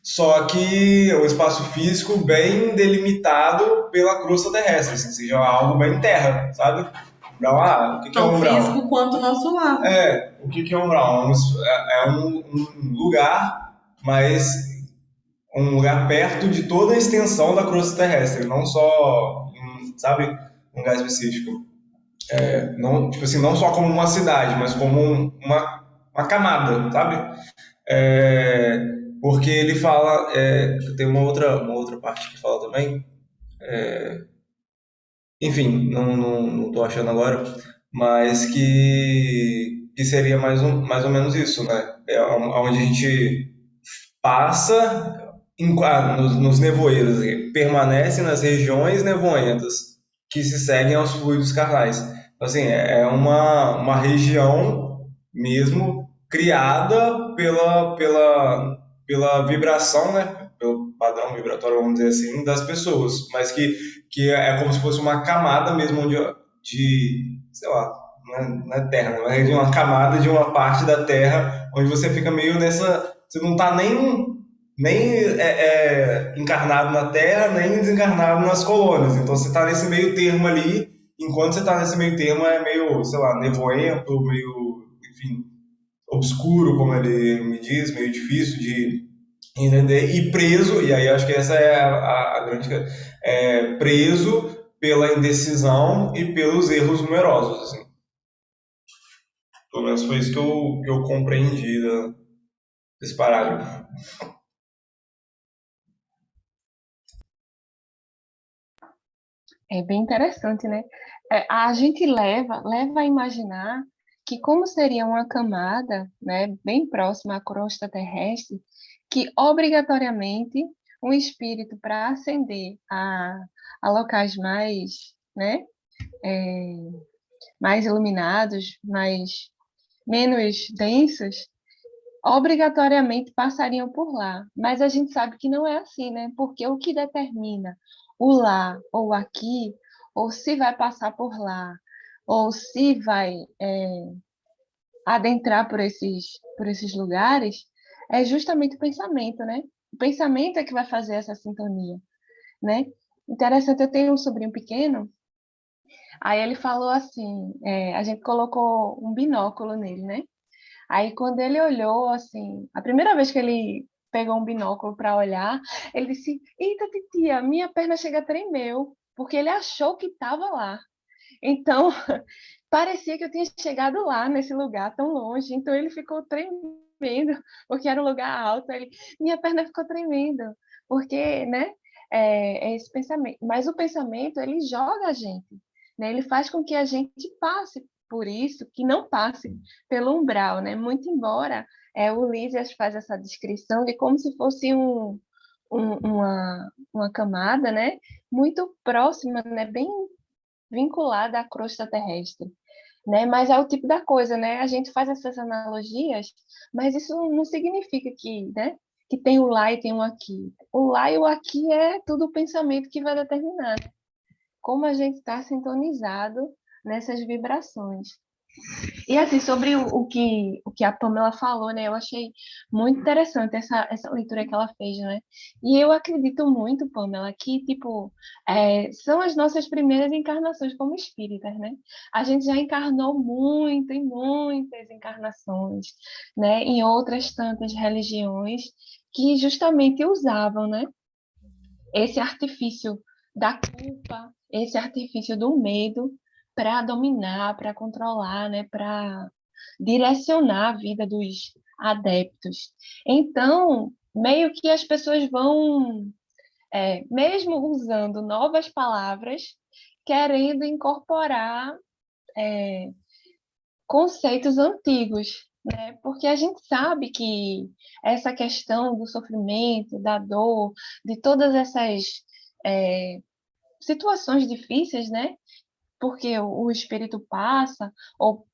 E: só que um espaço físico bem delimitado pela crosta terrestre, assim, seja algo bem terra, sabe? Umbral, ah, o que, que é um umbral?
A: físico quanto o nosso lar.
E: É, o que, que é um umbral? É, é um, um lugar, mas um lugar perto de toda a extensão da crosta terrestre, não só, sabe, um lugar específico é, não, tipo assim, não só como uma cidade, mas como uma, uma camada, sabe? É, porque ele fala, é, tem uma outra, uma outra parte que fala também, é, enfim, não, não, tô achando agora, mas que, que seria mais, um, mais ou menos isso, né? É onde a gente passa em, ah, nos, nos nevoeiros, permanece nas regiões nevoentas que se seguem aos fluidos carnais. Assim, é, é uma, uma região mesmo criada pela, pela, pela vibração, né? Pelo padrão vibratório, vamos dizer assim, das pessoas. Mas que, que é como se fosse uma camada mesmo de, de sei lá, não é, é terra, mas é de uma camada de uma parte da terra onde você fica meio nessa... Você não está nem nem é, é, encarnado na Terra, nem desencarnado nas colônias. Então você está nesse meio termo ali enquanto você está nesse meio termo, é meio, sei lá, nevoento, meio, enfim, obscuro, como ele me diz, meio difícil de, entender? E preso, e aí acho que essa é a, a grande é, preso pela indecisão e pelos erros numerosos, assim. Pelo menos foi isso que eu, que eu compreendi da, desse parágrafo.
D: É bem interessante, né? É, a gente leva, leva a imaginar que como seria uma camada, né, bem próxima à crosta terrestre, que obrigatoriamente um espírito para ascender a, a locais mais, né, é, mais iluminados, mais menos densos, obrigatoriamente passariam por lá. Mas a gente sabe que não é assim, né? Porque o que determina o lá ou aqui, ou se vai passar por lá, ou se vai é, adentrar por esses, por esses lugares, é justamente o pensamento, né? O pensamento é que vai fazer essa sintonia, né? Interessante, eu tenho um sobrinho pequeno, aí ele falou assim, é, a gente colocou um binóculo nele, né? Aí quando ele olhou, assim, a primeira vez que ele pegou um binóculo para olhar, ele disse, eita titia, minha perna chega a tremer, porque ele achou que estava lá. Então, parecia que eu tinha chegado lá, nesse lugar tão longe, então ele ficou tremendo porque era um lugar alto. Ele, minha perna ficou tremendo, porque, né? É, é esse pensamento. Mas o pensamento, ele joga a gente, né? Ele faz com que a gente passe por isso, que não passe pelo umbral, né? Muito embora é, o Lísias faz essa descrição de como se fosse um, um, uma, uma camada, né? Muito próxima, né? Bem vinculada à crosta terrestre né? Mas é o tipo da coisa, né? A gente faz essas analogias, mas isso não significa que, né? Que tem o lá e tem o aqui. O lá e o aqui é tudo o pensamento que vai determinar né? como a gente está sintonizado nessas vibrações. E assim, sobre o, o, que, o que a Pamela falou, né? Eu achei muito interessante essa, essa leitura que ela fez, né? E eu acredito muito, Pamela, que, tipo, é, são as nossas primeiras encarnações como espíritas, né? A gente já encarnou muito, em muitas encarnações, né? Em outras tantas religiões que justamente usavam, né? Esse artifício da culpa, esse artifício do medo para dominar, para controlar, né, para direcionar a vida dos adeptos. Então, meio que as pessoas vão, é, mesmo usando novas palavras, querendo incorporar é, conceitos antigos, né? Porque a gente sabe que essa questão do sofrimento, da dor, de todas essas é, situações difíceis, né? Porque o, espírito passa, ou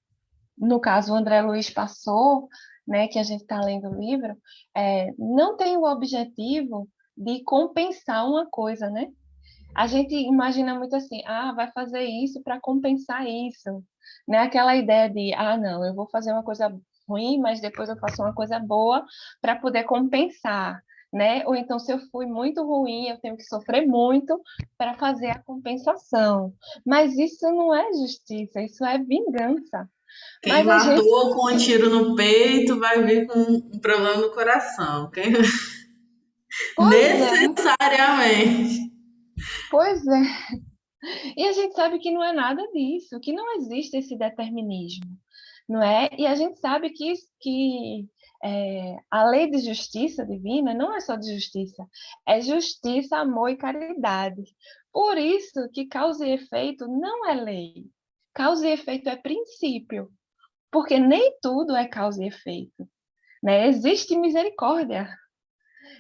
D: no caso o André Luiz passou, né, que a gente está lendo o livro, é, não tem o objetivo de compensar uma coisa, né? A gente imagina muito assim, ah, vai fazer isso para compensar isso, né? Aquela ideia de, ah, não, eu vou fazer uma coisa ruim, mas depois eu faço uma coisa boa para poder compensar né? Ou então, se eu fui muito ruim, eu tenho que sofrer muito para fazer a compensação. Mas isso não é justiça, isso é vingança.
A: Quem Mas matou gente... com um tiro no peito vai vir com um problema no coração. Quem... Necessariamente.
D: É. Pois é. E a gente sabe que não é nada disso, que não existe esse determinismo, não é? E a gente sabe que, que é, a lei de justiça divina não é só de justiça, é justiça, amor e caridade. Por isso que causa e efeito não é lei. Causa e efeito é princípio, porque nem tudo é causa e efeito. Né? Existe misericórdia.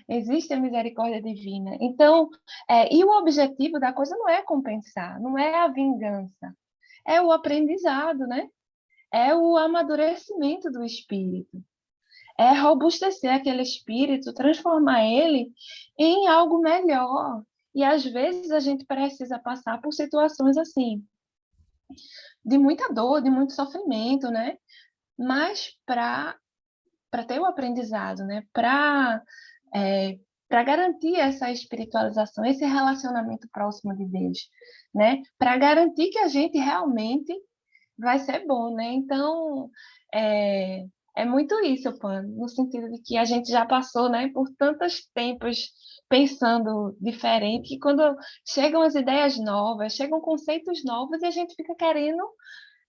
D: Existe a misericórdia divina. Então, é, e o objetivo da coisa não é compensar, não é a vingança, é o aprendizado, né? É o amadurecimento do espírito é robustecer aquele espírito, transformar ele em algo melhor. E às vezes a gente precisa passar por situações assim, de muita dor, de muito sofrimento, né? Mas para para ter o aprendizado, né? Para é, para garantir essa espiritualização, esse relacionamento próximo de Deus, né? Para garantir que a gente realmente vai ser bom, né? Então, é, é muito isso, Pan, no sentido de que a gente já passou, né, por tantos tempos pensando diferente, que quando chegam as ideias novas, chegam conceitos novos e a gente fica querendo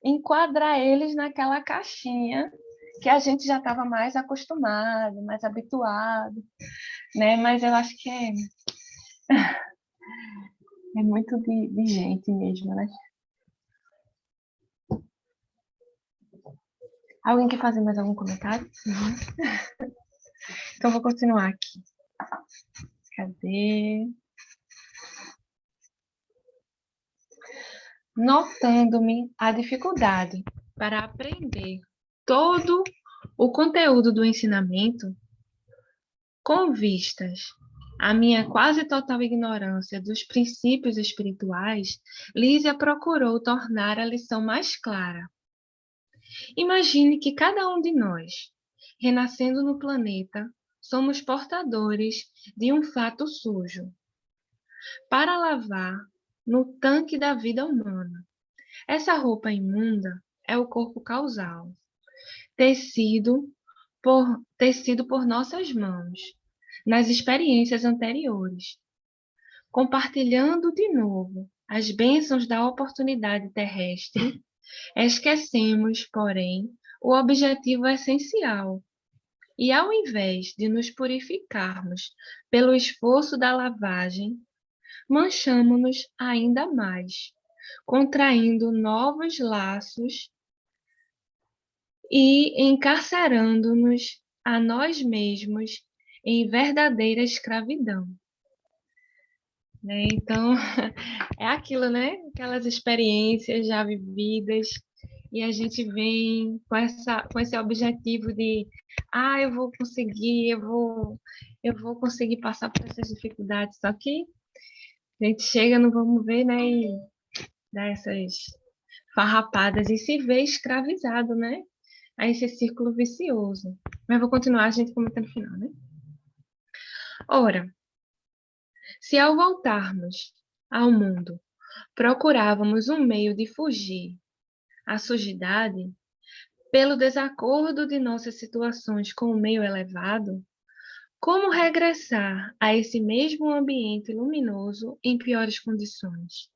D: enquadrar eles naquela caixinha que a gente já estava mais acostumado, mais habituado, né? Mas eu acho que é, é muito de, de gente mesmo, né? Alguém quer fazer mais algum comentário? Então, vou continuar aqui. Cadê? Notando-me a dificuldade para aprender todo o conteúdo do ensinamento, com vistas à minha quase total ignorância dos princípios espirituais, Lísia procurou tornar a lição mais clara. Imagine que cada um de nós, renascendo no planeta, somos portadores de um fato sujo para lavar no tanque da vida humana. Essa roupa imunda é o corpo causal, tecido por, tecido por nossas mãos, nas experiências anteriores, compartilhando de novo as bênçãos da oportunidade terrestre, esquecemos, porém, o objetivo essencial e ao invés de nos purificarmos pelo esforço da lavagem, manchamos-nos ainda mais, contraindo novos laços e encarcerando-nos a nós mesmos em verdadeira escravidão. Né? Então, é aquilo, né? Aquelas experiências já vividas, e a gente vem com, essa, com esse objetivo de ah, eu vou conseguir, eu vou, eu vou conseguir passar por essas dificuldades, só que a gente chega no vamos ver, né, e dá essas farrapadas e se vê escravizado, né, a esse círculo vicioso. Mas vou continuar a gente comentando no final, né? Ora, se ao voltarmos ao mundo procurávamos um meio de fugir à sujidade, pelo desacordo de nossas situações com o meio elevado, como regressar a esse mesmo ambiente luminoso em piores condições?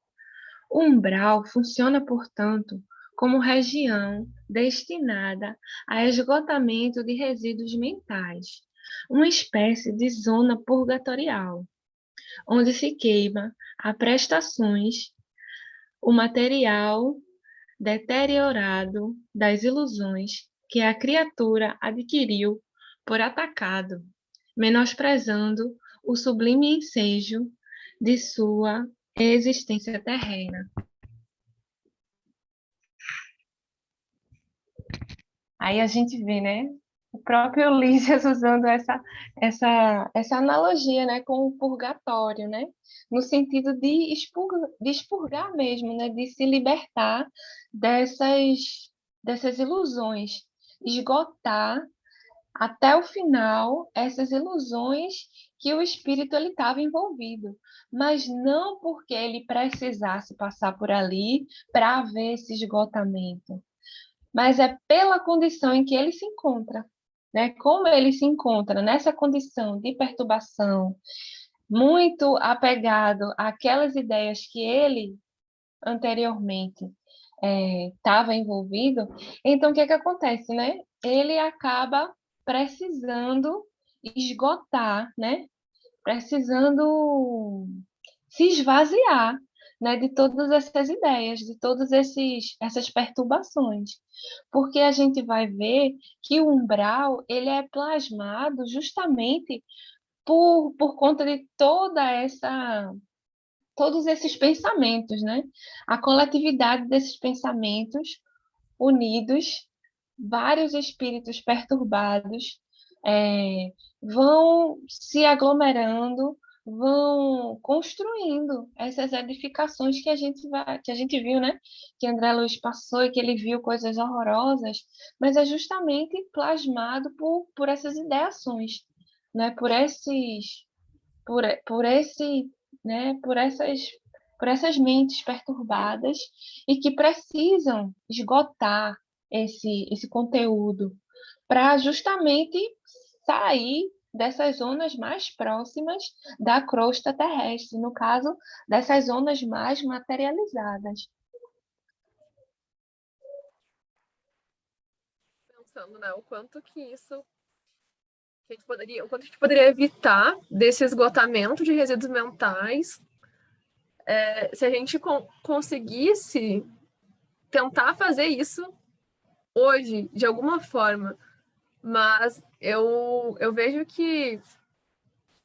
D: O umbral funciona, portanto, como região destinada a esgotamento de resíduos mentais, uma espécie de zona purgatorial, onde se queima a prestações o material deteriorado das ilusões que a criatura adquiriu por atacado, menosprezando o sublime ensejo de sua existência terrena. Aí a gente vê, né, o próprio Lísias usando essa, essa, essa analogia né, com o purgatório, né? no sentido de expurgar, de expurgar mesmo, né? de se libertar dessas, dessas ilusões, esgotar até o final essas ilusões que o espírito estava envolvido, mas não porque ele precisasse passar por ali para ver esse esgotamento, mas é pela condição em que ele se encontra né? Como ele se encontra nessa condição de perturbação, muito apegado àquelas ideias que ele anteriormente estava é, envolvido, então o que, é que acontece, né? Ele acaba precisando esgotar, né? Precisando se esvaziar né, de todas essas ideias, de todas esses, essas perturbações. Porque a gente vai ver que o umbral ele é plasmado justamente por, por conta de toda essa todos esses pensamentos, né? A coletividade desses pensamentos unidos, vários espíritos perturbados é, vão se aglomerando vão construindo essas edificações que a gente vai, que a gente viu, né? Que André Luiz passou e que ele viu coisas horrorosas, mas é justamente plasmado por, por essas ideações, né? Por esses por, por esse, né, por essas por essas mentes perturbadas e que precisam esgotar esse esse conteúdo para justamente sair dessas zonas mais próximas da crosta terrestre, no caso, dessas zonas mais materializadas.
C: Pensando, né, o quanto que isso que a gente poderia, o quanto a gente poderia evitar desse esgotamento de resíduos mentais é, se a gente con conseguisse tentar fazer isso hoje, de alguma forma. Mas eu, eu vejo que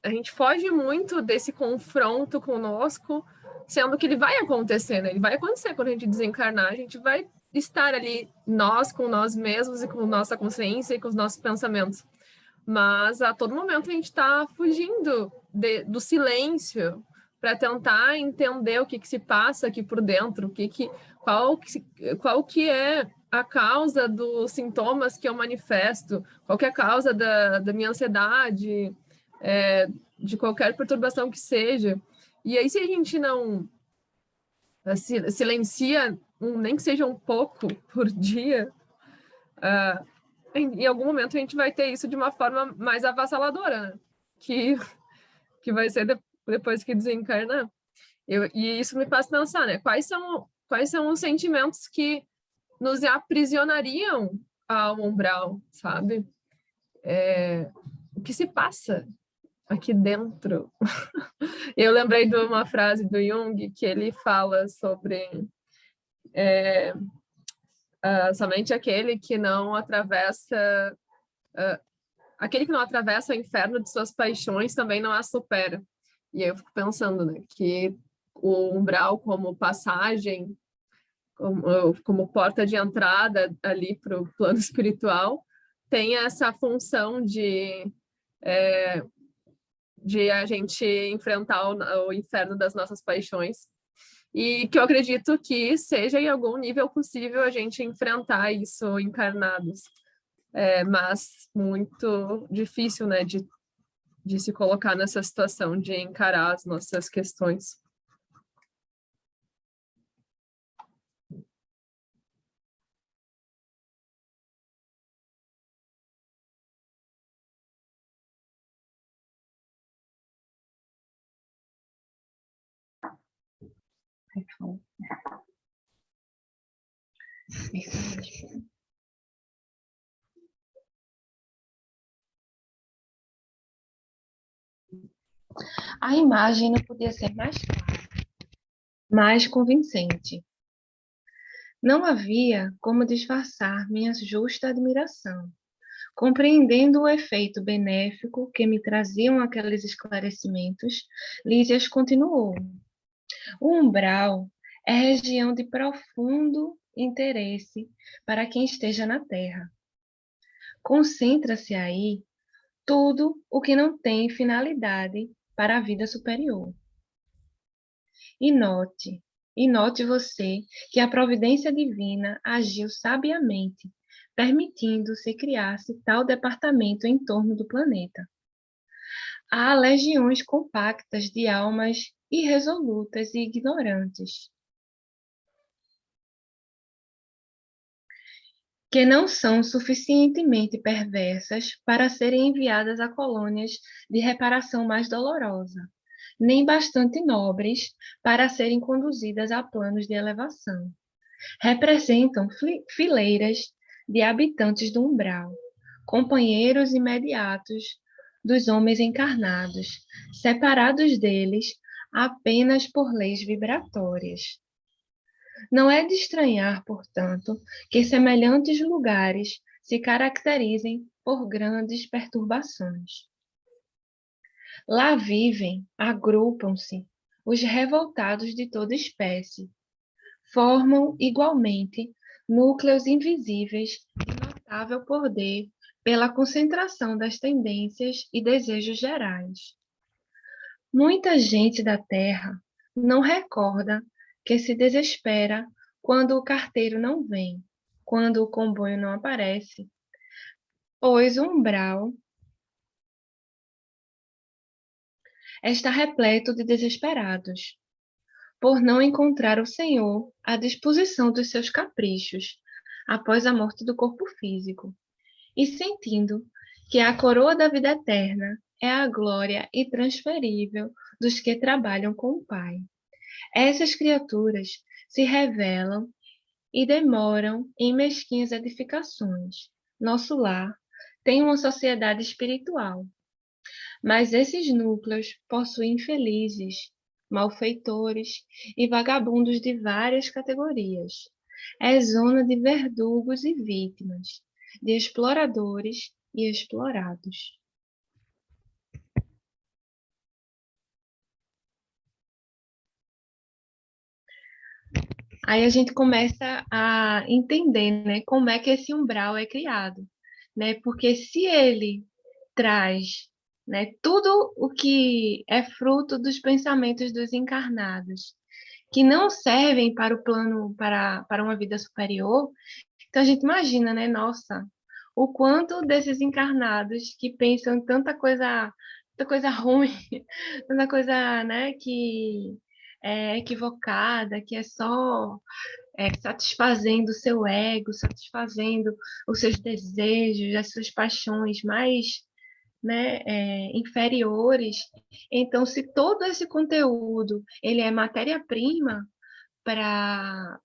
C: a gente foge muito desse confronto conosco, sendo que ele vai acontecer, né? Ele vai acontecer quando a gente desencarnar, a gente vai estar ali, nós, com nós mesmos e com nossa consciência e com os nossos pensamentos. Mas a todo momento a gente está fugindo de, do silêncio para tentar entender o que, que se passa aqui por dentro, o que que, qual, que, qual que é a causa dos sintomas que eu manifesto, qual é a causa da, da minha ansiedade, é, de qualquer perturbação que seja. E aí, se a gente não silencia, um, nem que seja um pouco por dia, uh, em, em, algum momento a gente vai ter isso de uma forma mais avassaladora, né? que, que vai ser de, depois que desencarnar. Eu, e isso me faz pensar, né? Quais são, quais são os sentimentos que nos aprisionariam ao umbral, sabe? É, o que se passa aqui dentro? Eu lembrei de uma frase do Jung que ele fala sobre é, uh, somente aquele que não atravessa uh, aquele que não atravessa o inferno de suas paixões também não a supera. E eu fico pensando né, que o umbral como passagem como, como porta de entrada ali para o plano espiritual, tem essa função de, é, de a gente enfrentar o, o inferno das nossas paixões. E que eu acredito que seja em algum nível possível a gente enfrentar isso encarnados. É, mas muito difícil, né, de, de se colocar nessa situação de encarar as nossas questões.
D: A imagem não podia ser mais clara, mais convincente. Não havia como disfarçar minha justa admiração. Compreendendo o efeito benéfico que me traziam aqueles esclarecimentos, Lísias continuou. O umbral é região de profundo interesse para quem esteja na Terra. Concentra-se aí tudo o que não tem finalidade para a vida superior. E note, e note você que a providência divina agiu sabiamente, permitindo-se criar-se tal departamento em torno do planeta. Há legiões compactas de almas irresolutas e ignorantes, que não são suficientemente perversas para serem enviadas a colônias de reparação mais dolorosa, nem bastante nobres para serem conduzidas a planos de elevação. Representam fileiras de habitantes do umbral, companheiros imediatos dos homens encarnados, separados deles apenas por leis vibratórias. Não é de estranhar, portanto, que semelhantes lugares se caracterizem por grandes perturbações. Lá vivem, agrupam-se, os revoltados de toda espécie. Formam, igualmente, núcleos invisíveis de notável poder pela concentração das tendências e desejos gerais. Muita gente da Terra não recorda que se desespera quando o carteiro não vem, quando o comboio não aparece, pois o umbral está repleto de desesperados, por não encontrar o Senhor à disposição dos seus caprichos após a morte do corpo físico, e sentindo que a coroa da vida eterna é a glória intransferível dos que trabalham com o Pai. Essas criaturas se revelam e demoram em mesquinhas edificações. Nosso lar tem uma sociedade espiritual, mas esses núcleos possuem felizes, malfeitores e vagabundos de várias categorias. É zona de verdugos e vítimas, de exploradores e explorados. Aí a gente começa a entender, né, como é que esse umbral é criado, né? Porque se ele traz, né, tudo o que é fruto dos pensamentos dos encarnados, que não servem para o plano para para uma vida superior, então a gente imagina, né, nossa, o quanto desses encarnados que pensam tanta coisa, tanta coisa ruim, tanta coisa, né, que é, equivocada, que é só é, satisfazendo o seu ego, satisfazendo os seus desejos, as suas paixões mais né, é, inferiores. Então, se todo esse conteúdo ele é matéria-prima para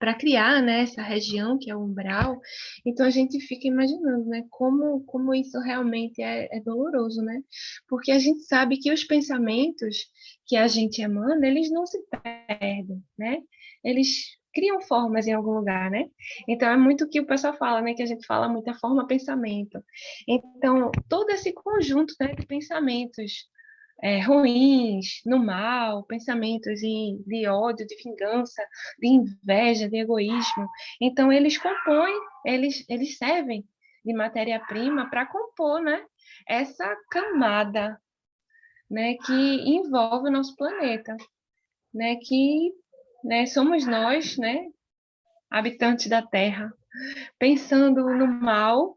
D: para criar né, essa região que é o umbral, então a gente fica imaginando né, como, como isso realmente é, é, doloroso, né? Porque a gente sabe que os pensamentos que a gente emana, eles não se perdem, né? Eles criam formas em algum lugar, né? Então é muito o que o pessoal fala, né? Que a gente fala muito a forma pensamento. Então todo esse conjunto né, de pensamentos é, ruins, no mal, pensamentos de, de ódio, de vingança, de inveja, de egoísmo. Então, eles compõem, eles, eles servem de matéria-prima para compor né, essa camada né, que envolve o nosso planeta, né, que né, somos nós, né, habitantes da Terra, pensando no mal,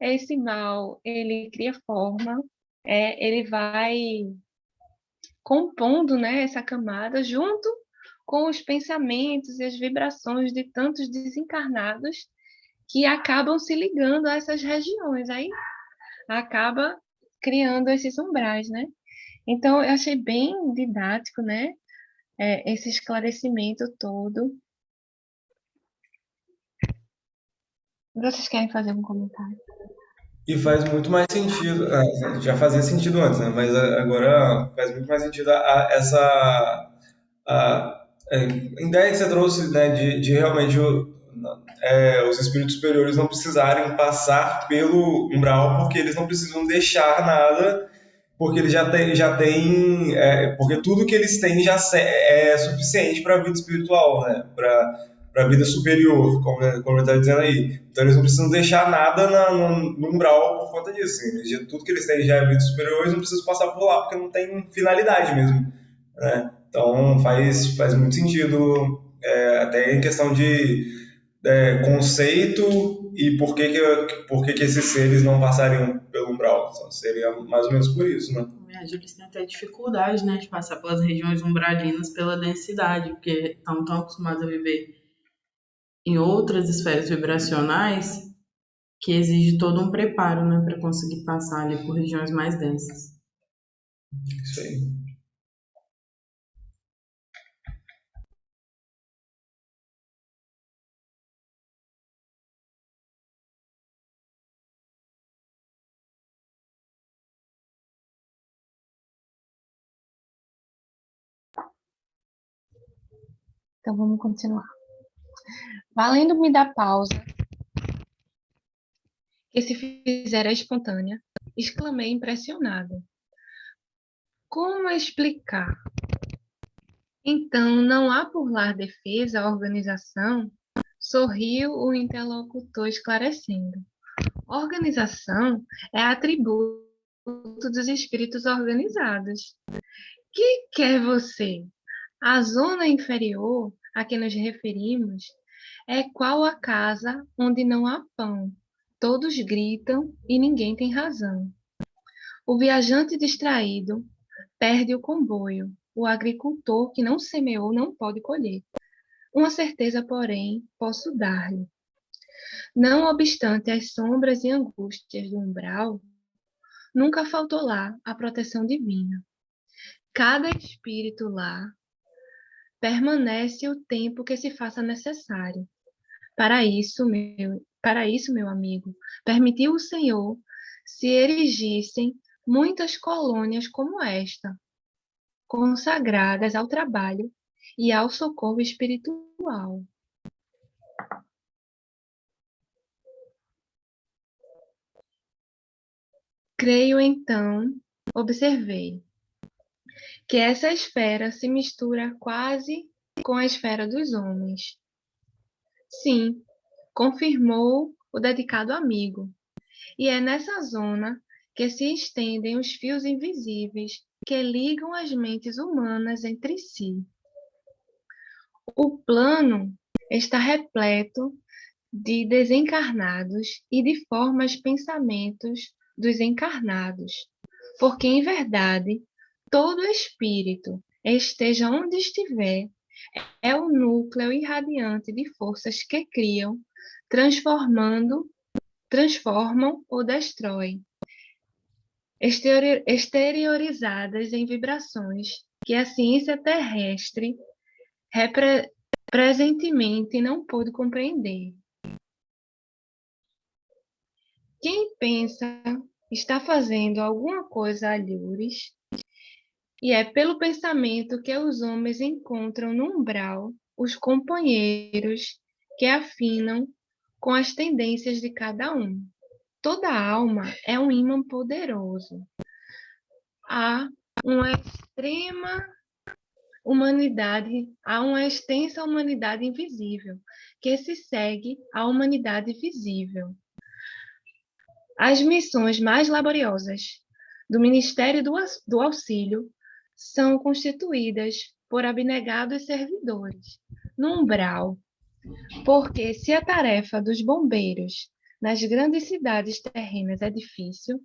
D: esse mal ele cria forma, é, ele vai compondo né, essa camada junto com os pensamentos e as vibrações de tantos desencarnados que acabam se ligando a essas regiões. Aí acaba criando esses umbrais, né? Então, eu achei bem didático, né? É, esse esclarecimento todo. Vocês querem fazer um comentário?
E: E faz muito mais sentido, ah, já fazia sentido antes, né? Mas agora faz muito mais sentido a, a, essa a, a, ideia que você trouxe, né, de, de realmente o, é, os espíritos superiores não precisarem passar pelo umbral, porque eles não precisam deixar nada, porque eles já têm, já têm é, porque tudo que eles têm já é suficiente para a vida espiritual, né? Para para a vida superior, como, como eu estava dizendo aí. Então eles não precisam deixar nada na, no, no, umbral por conta disso. Assim. Tudo que eles têm já é vida superior, eles não precisam passar por lá, porque não tem finalidade mesmo. Né? Então faz, faz muito sentido, é, até em questão de é, conceito e por que, que, por que, que esses seres não passariam pelo umbral. Então, seria mais ou menos por isso, né?
A: Eles têm até dificuldade né, de passar pelas regiões umbralinas pela densidade, porque estão tão acostumados a viver em outras esferas vibracionais que exige todo um preparo né, para conseguir passar ali por regiões mais densas.
E: Isso aí.
D: Então vamos continuar. Valendo-me da pausa, que se fizera espontânea, exclamei impressionado. Como explicar? Então, não há por lá defesa organização? Sorriu o interlocutor esclarecendo. Organização é atributo dos espíritos organizados. Que quer você? A zona inferior a que nos referimos é qual a casa onde não há pão. Todos gritam e ninguém tem razão. O viajante distraído perde o comboio. O agricultor que não semeou não pode colher. Uma certeza, porém, posso dar-lhe. Não obstante as sombras e angústias do umbral, nunca faltou lá a proteção divina. Cada espírito lá permanece o tempo que se faça necessário. Para isso, meu, para isso, meu amigo, permitiu o Senhor se erigissem muitas colônias como esta, consagradas ao trabalho e ao socorro espiritual. Creio então, observei, que essa esfera se mistura quase com a esfera dos homens. Sim, confirmou o dedicado amigo. E é nessa zona que se estendem os fios invisíveis que ligam as mentes humanas entre si. O plano está repleto de desencarnados e de formas pensamentos dos encarnados, porque em verdade todo espírito, esteja onde estiver, é o núcleo irradiante de forças que criam, transformando, transformam ou destroem, exteriorizadas em vibrações que a ciência terrestre presentemente não pôde compreender. Quem pensa está fazendo alguma coisa alhures, e é pelo pensamento que os homens encontram no umbral os companheiros que afinam com as tendências de cada um. Toda alma é um imã poderoso. Há uma extrema humanidade, há uma extensa humanidade invisível, que se segue à humanidade visível. As missões mais laboriosas do Ministério do Auxílio são constituídas por abnegados servidores, no umbral, porque se a tarefa dos bombeiros nas grandes cidades terrenas é difícil,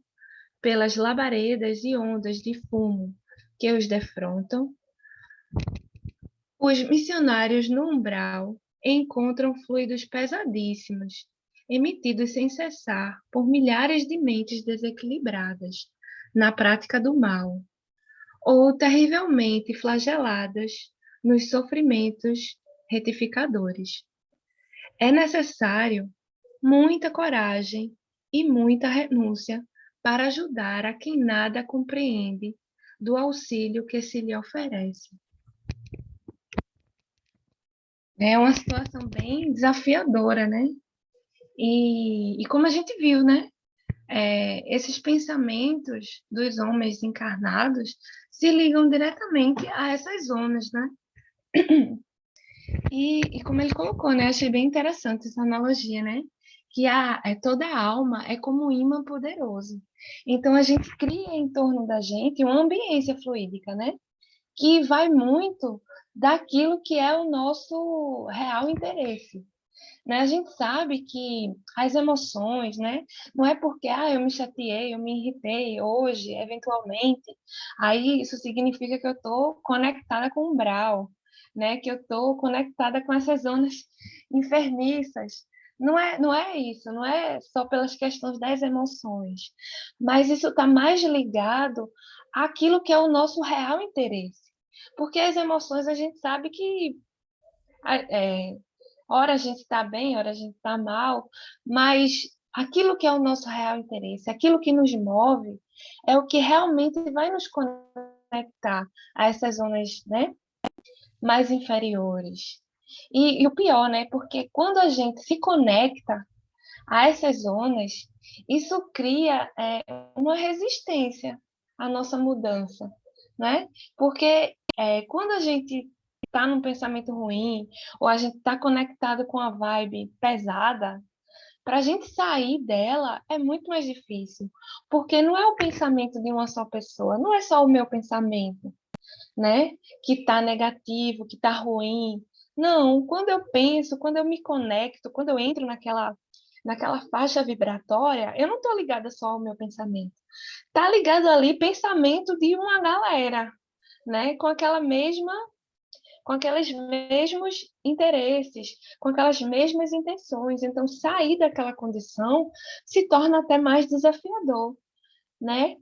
D: pelas labaredas e ondas de fumo que os defrontam, os missionários no umbral encontram fluidos pesadíssimos, emitidos sem cessar por milhares de mentes desequilibradas na prática do mal, ou terrivelmente flageladas nos sofrimentos retificadores. É necessário muita coragem e muita renúncia para ajudar a quem nada compreende do auxílio que se lhe oferece. É uma situação bem desafiadora, né? E, e como a gente viu, né? É, esses pensamentos dos homens encarnados se ligam diretamente a essas zonas, né? E, e, como ele colocou, né? Achei bem interessante essa analogia, né? Que a, é, toda a alma é como um imã poderoso. Então, a gente cria em torno da gente uma ambiência fluídica, né? Que vai muito daquilo que é o nosso real interesse. Né? A gente sabe que as emoções, né? Não é porque ah, eu me chateei, eu me irritei hoje, eventualmente, aí isso significa que eu estou conectada com o umbral, né? Que eu estou conectada com essas zonas enfermiças. Não é, não é isso, não é só pelas questões das emoções, mas isso está mais ligado àquilo que é o nosso real interesse. Porque as emoções a gente sabe que é, Ora a gente está bem, ora a gente está mal, mas aquilo que é o nosso real interesse, aquilo que nos move, é o que realmente vai nos conectar a essas zonas né, mais inferiores. E, e o pior, né? Porque quando a gente se conecta a essas zonas, isso cria é, uma resistência à nossa mudança, né? Porque é, quando a gente está num pensamento ruim, ou a gente está conectado com a vibe pesada, para a gente sair dela é muito mais difícil, porque não é o pensamento de uma só pessoa, não é só o meu pensamento, né? Que está negativo, que está ruim. Não, quando eu penso, quando eu me conecto, quando eu entro naquela naquela faixa vibratória, eu não estou ligada só ao meu pensamento. Está ligado ali pensamento de uma galera, né? Com aquela mesma com aqueles mesmos interesses, com aquelas mesmas intenções. Então, sair daquela condição se torna até mais desafiador, né?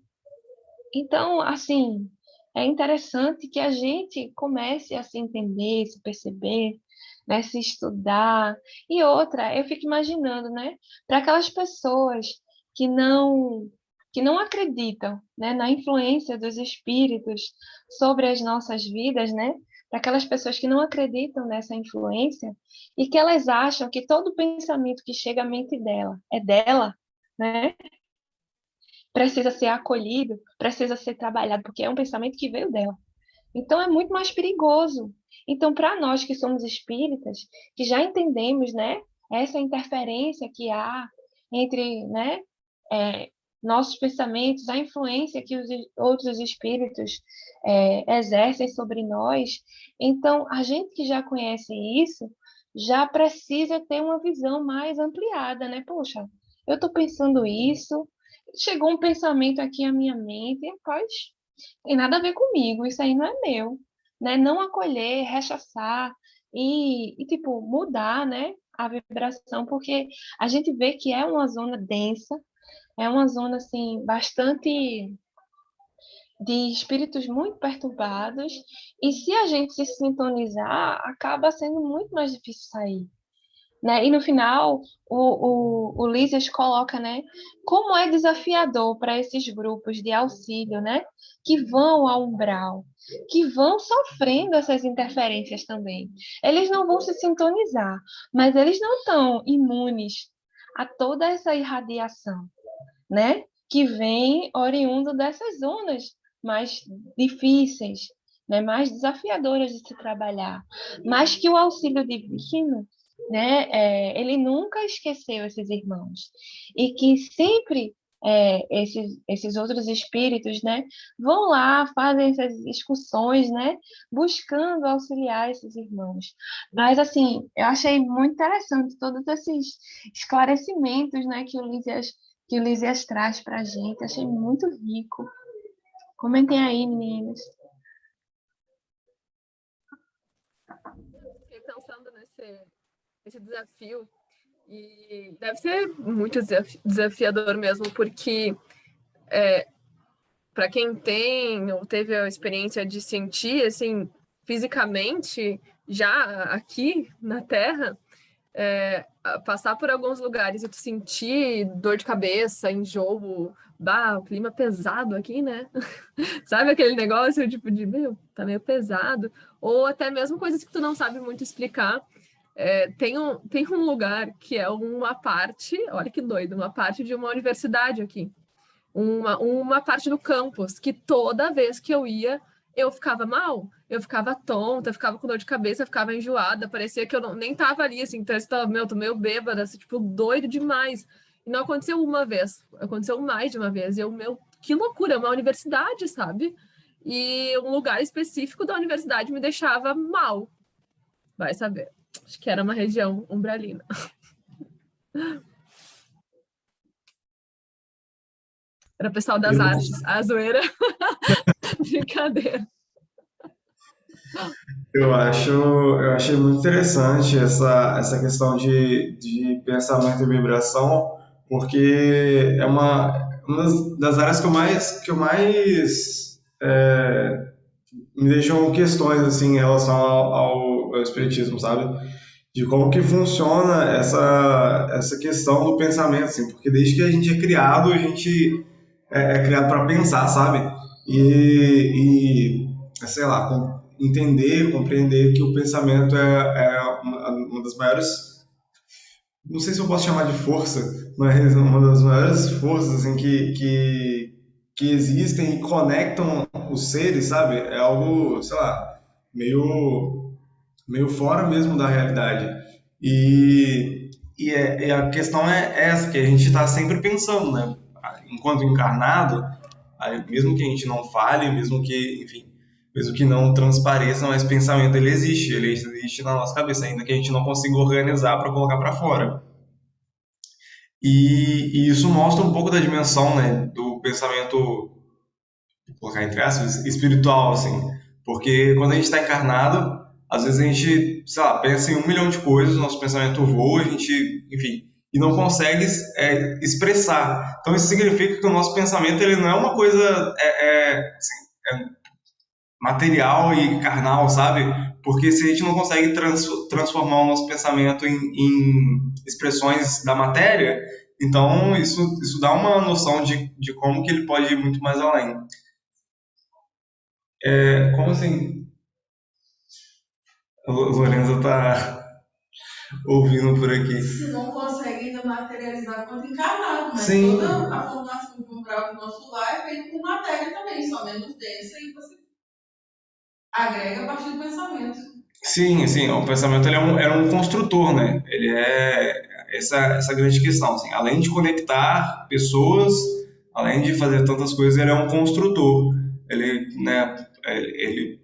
D: Então, assim, é interessante que a gente comece a se entender, se perceber, né, se estudar. E outra, eu fico imaginando, né, para aquelas pessoas que não que não acreditam, né, na influência dos espíritos sobre as nossas vidas, né, para aquelas pessoas que não acreditam nessa influência e que elas acham que todo pensamento que chega à mente dela é dela, né, precisa ser acolhido, precisa ser trabalhado, porque é um pensamento que veio dela. Então é muito mais perigoso. Então, para nós que somos espíritas, que já entendemos, né, essa interferência que há entre, né, é, nossos pensamentos, a influência que os outros espíritos é, exercem sobre nós, então a gente que já conhece isso já precisa ter uma visão mais ampliada, né? Poxa, eu estou pensando isso, chegou um pensamento aqui à minha mente, rapaz, tem nada a ver comigo, isso aí não é meu, né? Não acolher, rechaçar e, e tipo, mudar, né? A vibração, porque a gente vê que é uma zona densa, é uma zona, assim, bastante de espíritos muito perturbados, e se a gente se sintonizar, acaba sendo muito mais difícil sair. Né? E no final, o, o, o Lísias coloca né, como é desafiador para esses grupos de auxílio né, que vão ao umbral, que vão sofrendo essas interferências também. Eles não vão se sintonizar, mas eles não estão imunes a toda essa irradiação né, que vem oriundo dessas zonas mais difíceis, né, mais desafiadoras de se trabalhar, mas que o auxílio divino né, é, ele nunca esqueceu esses irmãos e que sempre é, esses, esses outros espíritos, né, vão lá, fazem essas discussões, né, buscando auxiliar esses irmãos. Mas, assim, eu achei muito interessante todos esses esclarecimentos, né, que o Lísias, que o Lísias traz para a gente, achei muito rico. Comentem aí, meninas.
C: Fiquei pensando nesse esse desafio. E deve ser muito desafiador mesmo, porque é, para quem tem ou teve a experiência de sentir, assim, fisicamente, já aqui na Terra, é, passar por alguns lugares e tu sentir dor de cabeça, enjoo, bah, o clima pesado aqui, né? sabe aquele negócio, tipo, de, meu, tá meio pesado. Ou até mesmo coisas que tu não sabe muito explicar, é, tem, um, tem um lugar que é uma parte, olha que doido, uma parte de uma universidade aqui. Uma, uma parte do campus, que toda vez que eu ia, eu ficava mal, eu ficava tonta, eu ficava com dor de cabeça, eu ficava enjoada, parecia que eu não, nem tava ali, assim, então eu estava, tô meio bêbada, assim, tipo, doido demais. E não aconteceu uma vez, aconteceu mais de uma vez. E eu, meu, que loucura, uma universidade, sabe? E um lugar específico da universidade me deixava mal. Vai saber. Acho que era uma região umbralina. Era o pessoal das eu... artes, a zoeira. Brincadeira.
E: Eu acho, eu achei muito interessante essa, essa questão de, de pensamento e vibração, porque é uma, uma das áreas que eu mais, que eu mais é, me deixam questões assim, em relação ao, ao, ao espiritismo, sabe? de como que funciona essa, essa questão do pensamento, assim, porque desde que a gente é criado, a gente é, é criado para pensar, sabe? E, e, sei lá, entender, compreender que o pensamento é, é uma, uma das maiores, não sei se eu posso chamar de força, mas uma das maiores forças assim, que, que, que existem e conectam os seres, sabe? É algo, sei lá, meio meio fora mesmo da realidade. E, e, é, e a questão é essa, que a gente está sempre pensando, né? Enquanto encarnado, mesmo que a gente não fale, mesmo que, enfim, mesmo que não transpareça, mas pensamento ele existe, ele existe na nossa cabeça, ainda que a gente não consiga organizar para colocar para fora. E, e, isso mostra um pouco da dimensão, né, do pensamento, colocar entre aspas, espiritual, assim, porque quando a gente está encarnado, Às vezes a gente, sei lá, pensa em um milhão de coisas, nosso pensamento voa, a gente, enfim, e não consegue é, expressar. Então isso significa que o nosso pensamento ele não é uma coisa é, é, assim, é material e carnal, sabe? Porque se a gente não consegue trans, transformar o nosso pensamento em, em, expressões da matéria, então isso, isso dá uma noção de, de como que ele pode ir muito mais além. É, como assim? Lorenzo está ouvindo por aqui.
A: Se não consegue ainda materializar quanto encarnado, mas
E: Sim.
A: toda a formação do umbral do nosso lar feita por matéria também, só menos densa e você agrega a partir do pensamento.
E: Sim, sim, o pensamento ele é, um, é um construtor, né? Ele é essa, essa grande questão, assim, além de conectar pessoas, além de fazer tantas coisas, ele é um construtor. Ele, né, ele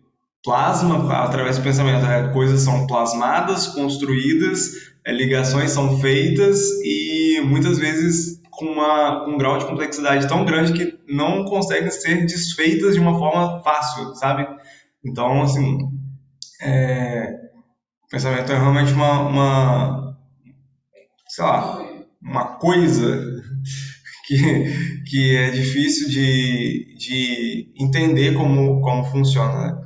E: plasma através do pensamento, é, coisas são plasmadas, construídas, é, ligações são feitas e muitas vezes com, uma, um grau de complexidade tão grande que não conseguem ser desfeitas de uma forma fácil, sabe? Então, assim, é, o pensamento é realmente uma, uma, sei lá, uma coisa que, que é difícil de, de entender como, como funciona. Né?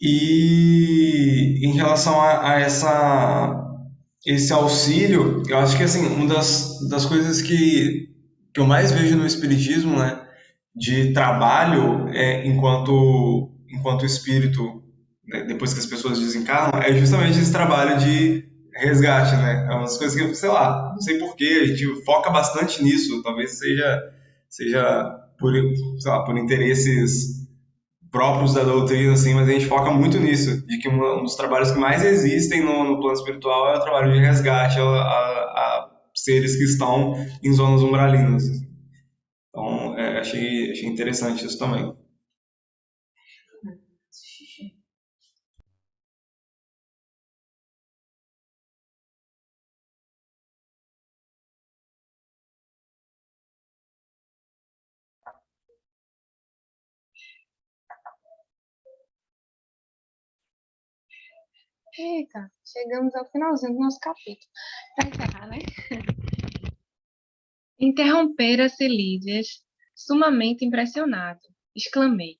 E: E em relação a, a, essa, esse auxílio, eu acho que assim, uma das, das coisas que, que eu mais vejo no Espiritismo, né, de trabalho é, enquanto, enquanto espírito, né, depois que as pessoas desencarnam, é justamente esse trabalho de resgate, né? É uma das coisas que, sei lá, não sei porquê, a gente foca bastante nisso, talvez seja, seja por, sei lá, por interesses próprios da doutrina, assim, mas a gente foca muito nisso, de que um dos trabalhos que mais existem no, no plano espiritual é o trabalho de resgate a, a, a seres que estão em zonas umbralinas. Então, é, achei, achei interessante isso também.
D: Eita, chegamos ao finalzinho do nosso capítulo. Para encerrar, né? Interrompera-se Lídias, sumamente impressionado. Exclamei.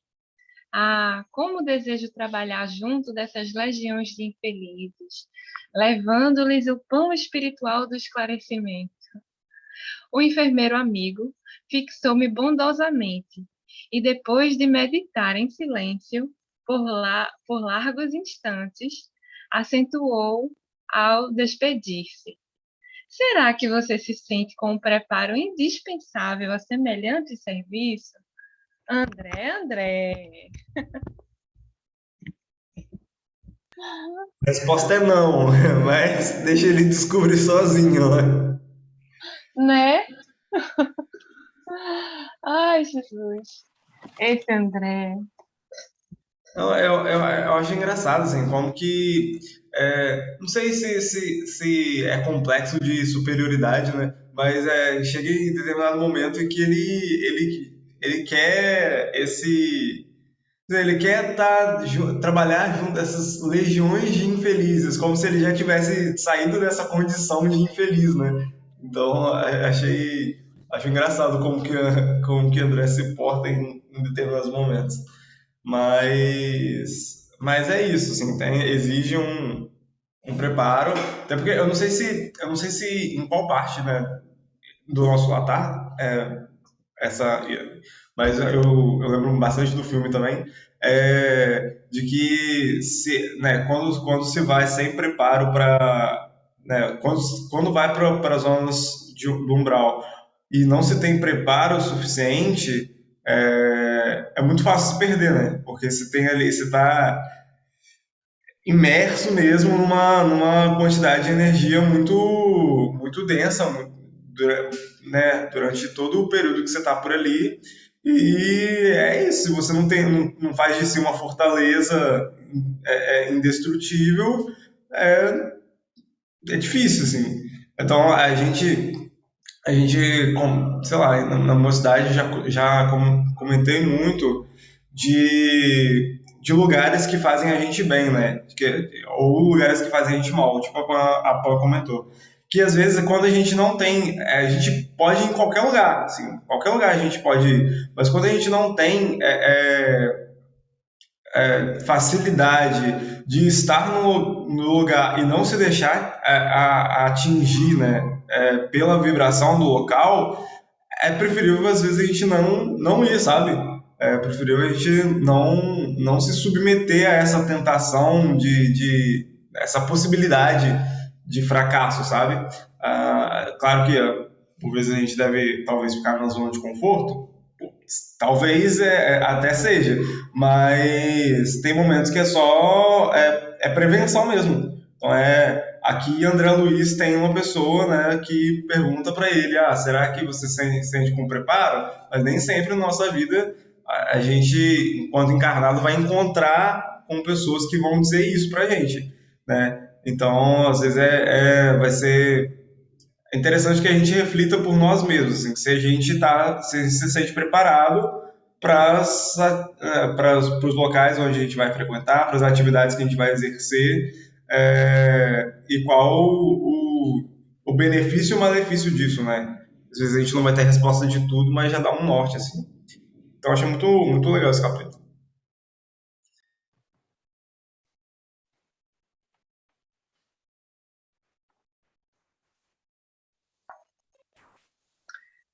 D: Ah, como desejo trabalhar junto dessas legiões de infelizes, levando-lhes o pão espiritual do esclarecimento. O enfermeiro amigo fixou-me bondosamente e, depois de meditar em silêncio por, la por largos instantes, acentuou ao despedir-se. Será que você se sente com um preparo indispensável a semelhante serviço? André, André.
E: A resposta é não, mas deixa ele descobrir sozinho, né?
D: Né? Ai, Jesus. Esse André.
E: Eu, eu, eu, eu acho engraçado, assim, como que. É, não sei se, se, se é complexo de superioridade, né? Mas é, chega em determinado momento em que ele, ele, ele quer esse. Ele quer tá, trabalhar junto dessas legiões de infelizes, como se ele já tivesse saído dessa condição de infeliz, né? Então, achei, acho engraçado como que, como que André se porta em, em determinados momentos. Mas, mas é isso, assim, tem, exige um, um preparo, até porque eu não sei se, eu não sei se em qual parte, né, do nosso latar, é, essa, mas eu, eu lembro bastante do filme também, é, de que se, né, quando, quando se vai sem preparo para, né, quando, quando vai para as zonas de, do umbral e não se tem preparo suficiente, é, é muito fácil se perder, né? Porque você tem ali, você está imerso mesmo numa, numa quantidade de energia muito, muito densa, muito, né? Durante todo o período que você está por ali. E é isso, você não, tem, não, não faz de si uma fortaleza é, é indestrutível, é, é difícil, assim. Então, a gente a gente, sei lá, na, na mocidade já, já comentei muito de, de lugares que fazem a gente bem, né? Que, ou lugares que fazem a gente mal, tipo a, a Paula comentou. Que às vezes quando a gente não tem, é, a gente pode ir em qualquer lugar, assim, qualquer lugar a gente pode ir, mas quando a gente não tem é, é, é facilidade de estar no, no, lugar e não se deixar é, a, atingir, né, é, pela vibração do local, é preferível às vezes a gente não, não ir, sabe? é preferível a gente não, não se submeter a essa tentação de, de essa possibilidade de fracasso, sabe? Ah, claro que por vezes a gente deve talvez ficar na zona de conforto, talvez é, é, até seja, mas tem momentos que é só é, é prevenção mesmo. Então é aqui André Luiz tem uma pessoa né, que pergunta para ele, ah, será que você se sente com preparo? Mas nem sempre na nossa vida a gente, enquanto encarnado, vai encontrar com pessoas que vão dizer isso pra gente, né? Então, às vezes, é, é vai ser interessante que a gente reflita por nós mesmos, assim, se a gente tá, se, se sente preparado para é, os locais onde a gente vai frequentar, para as atividades que a gente vai exercer, é, e qual o, o benefício e o malefício disso, né? Às vezes a gente não vai ter resposta de tudo, mas já dá um norte, assim. Então, achei muito, muito legal esse capítulo.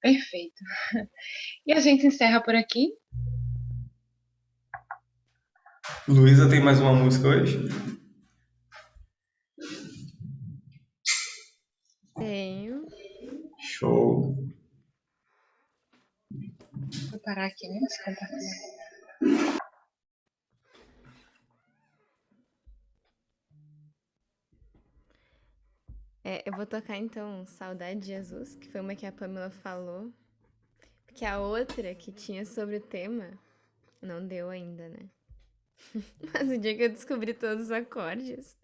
D: Perfeito. E a gente encerra por aqui.
E: Luísa tem mais uma música hoje?
B: Tenho.
E: Show.
D: Vou parar aqui, né? Esse compartilhamento.
B: É, eu vou tocar então Saudade de Jesus, que foi uma que a Pamela falou. Porque a outra que tinha sobre o tema não deu ainda, né? Mas o dia que eu descobri todos os acordes,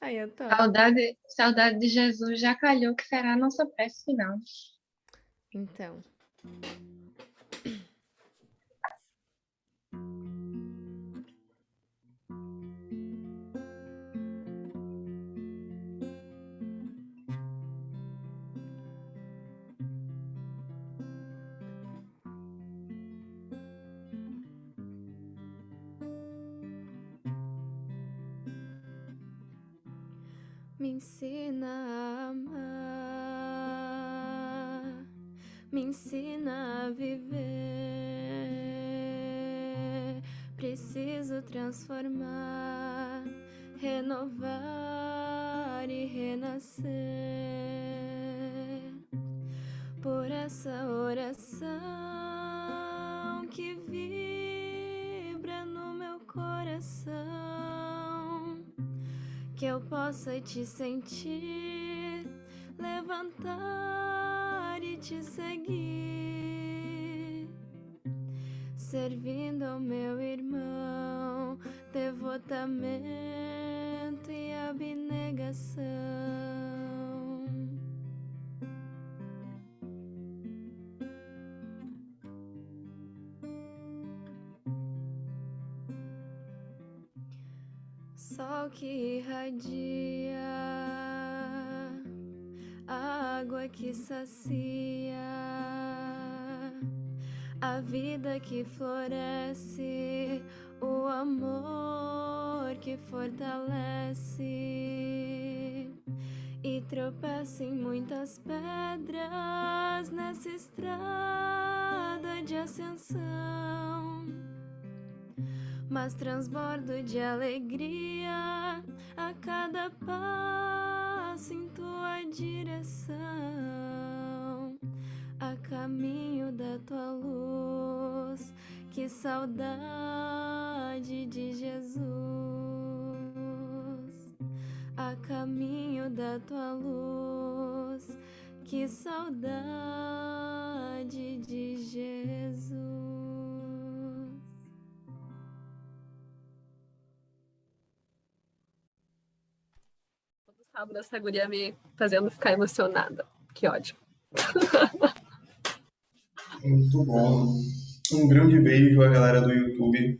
B: aí tô.
D: Saudade, saudade de Jesus já calhou que será a nossa prece final.
B: Então. Ensina a amar, me ensina a viver. Preciso transformar, renovar e renascer. Por essa oração que eu possa te sentir, levantar e te seguir, servindo ao meu irmão, devotamento sol que irradia, água que sacia, a vida que floresce, o amor que fortalece. E tropeça em muitas pedras nessa estrada de ascensão mas transbordo de alegria
C: sábado essa guria me fazendo ficar emocionada. Que ódio.
E: Muito bom. Um grande beijo à galera do YouTube.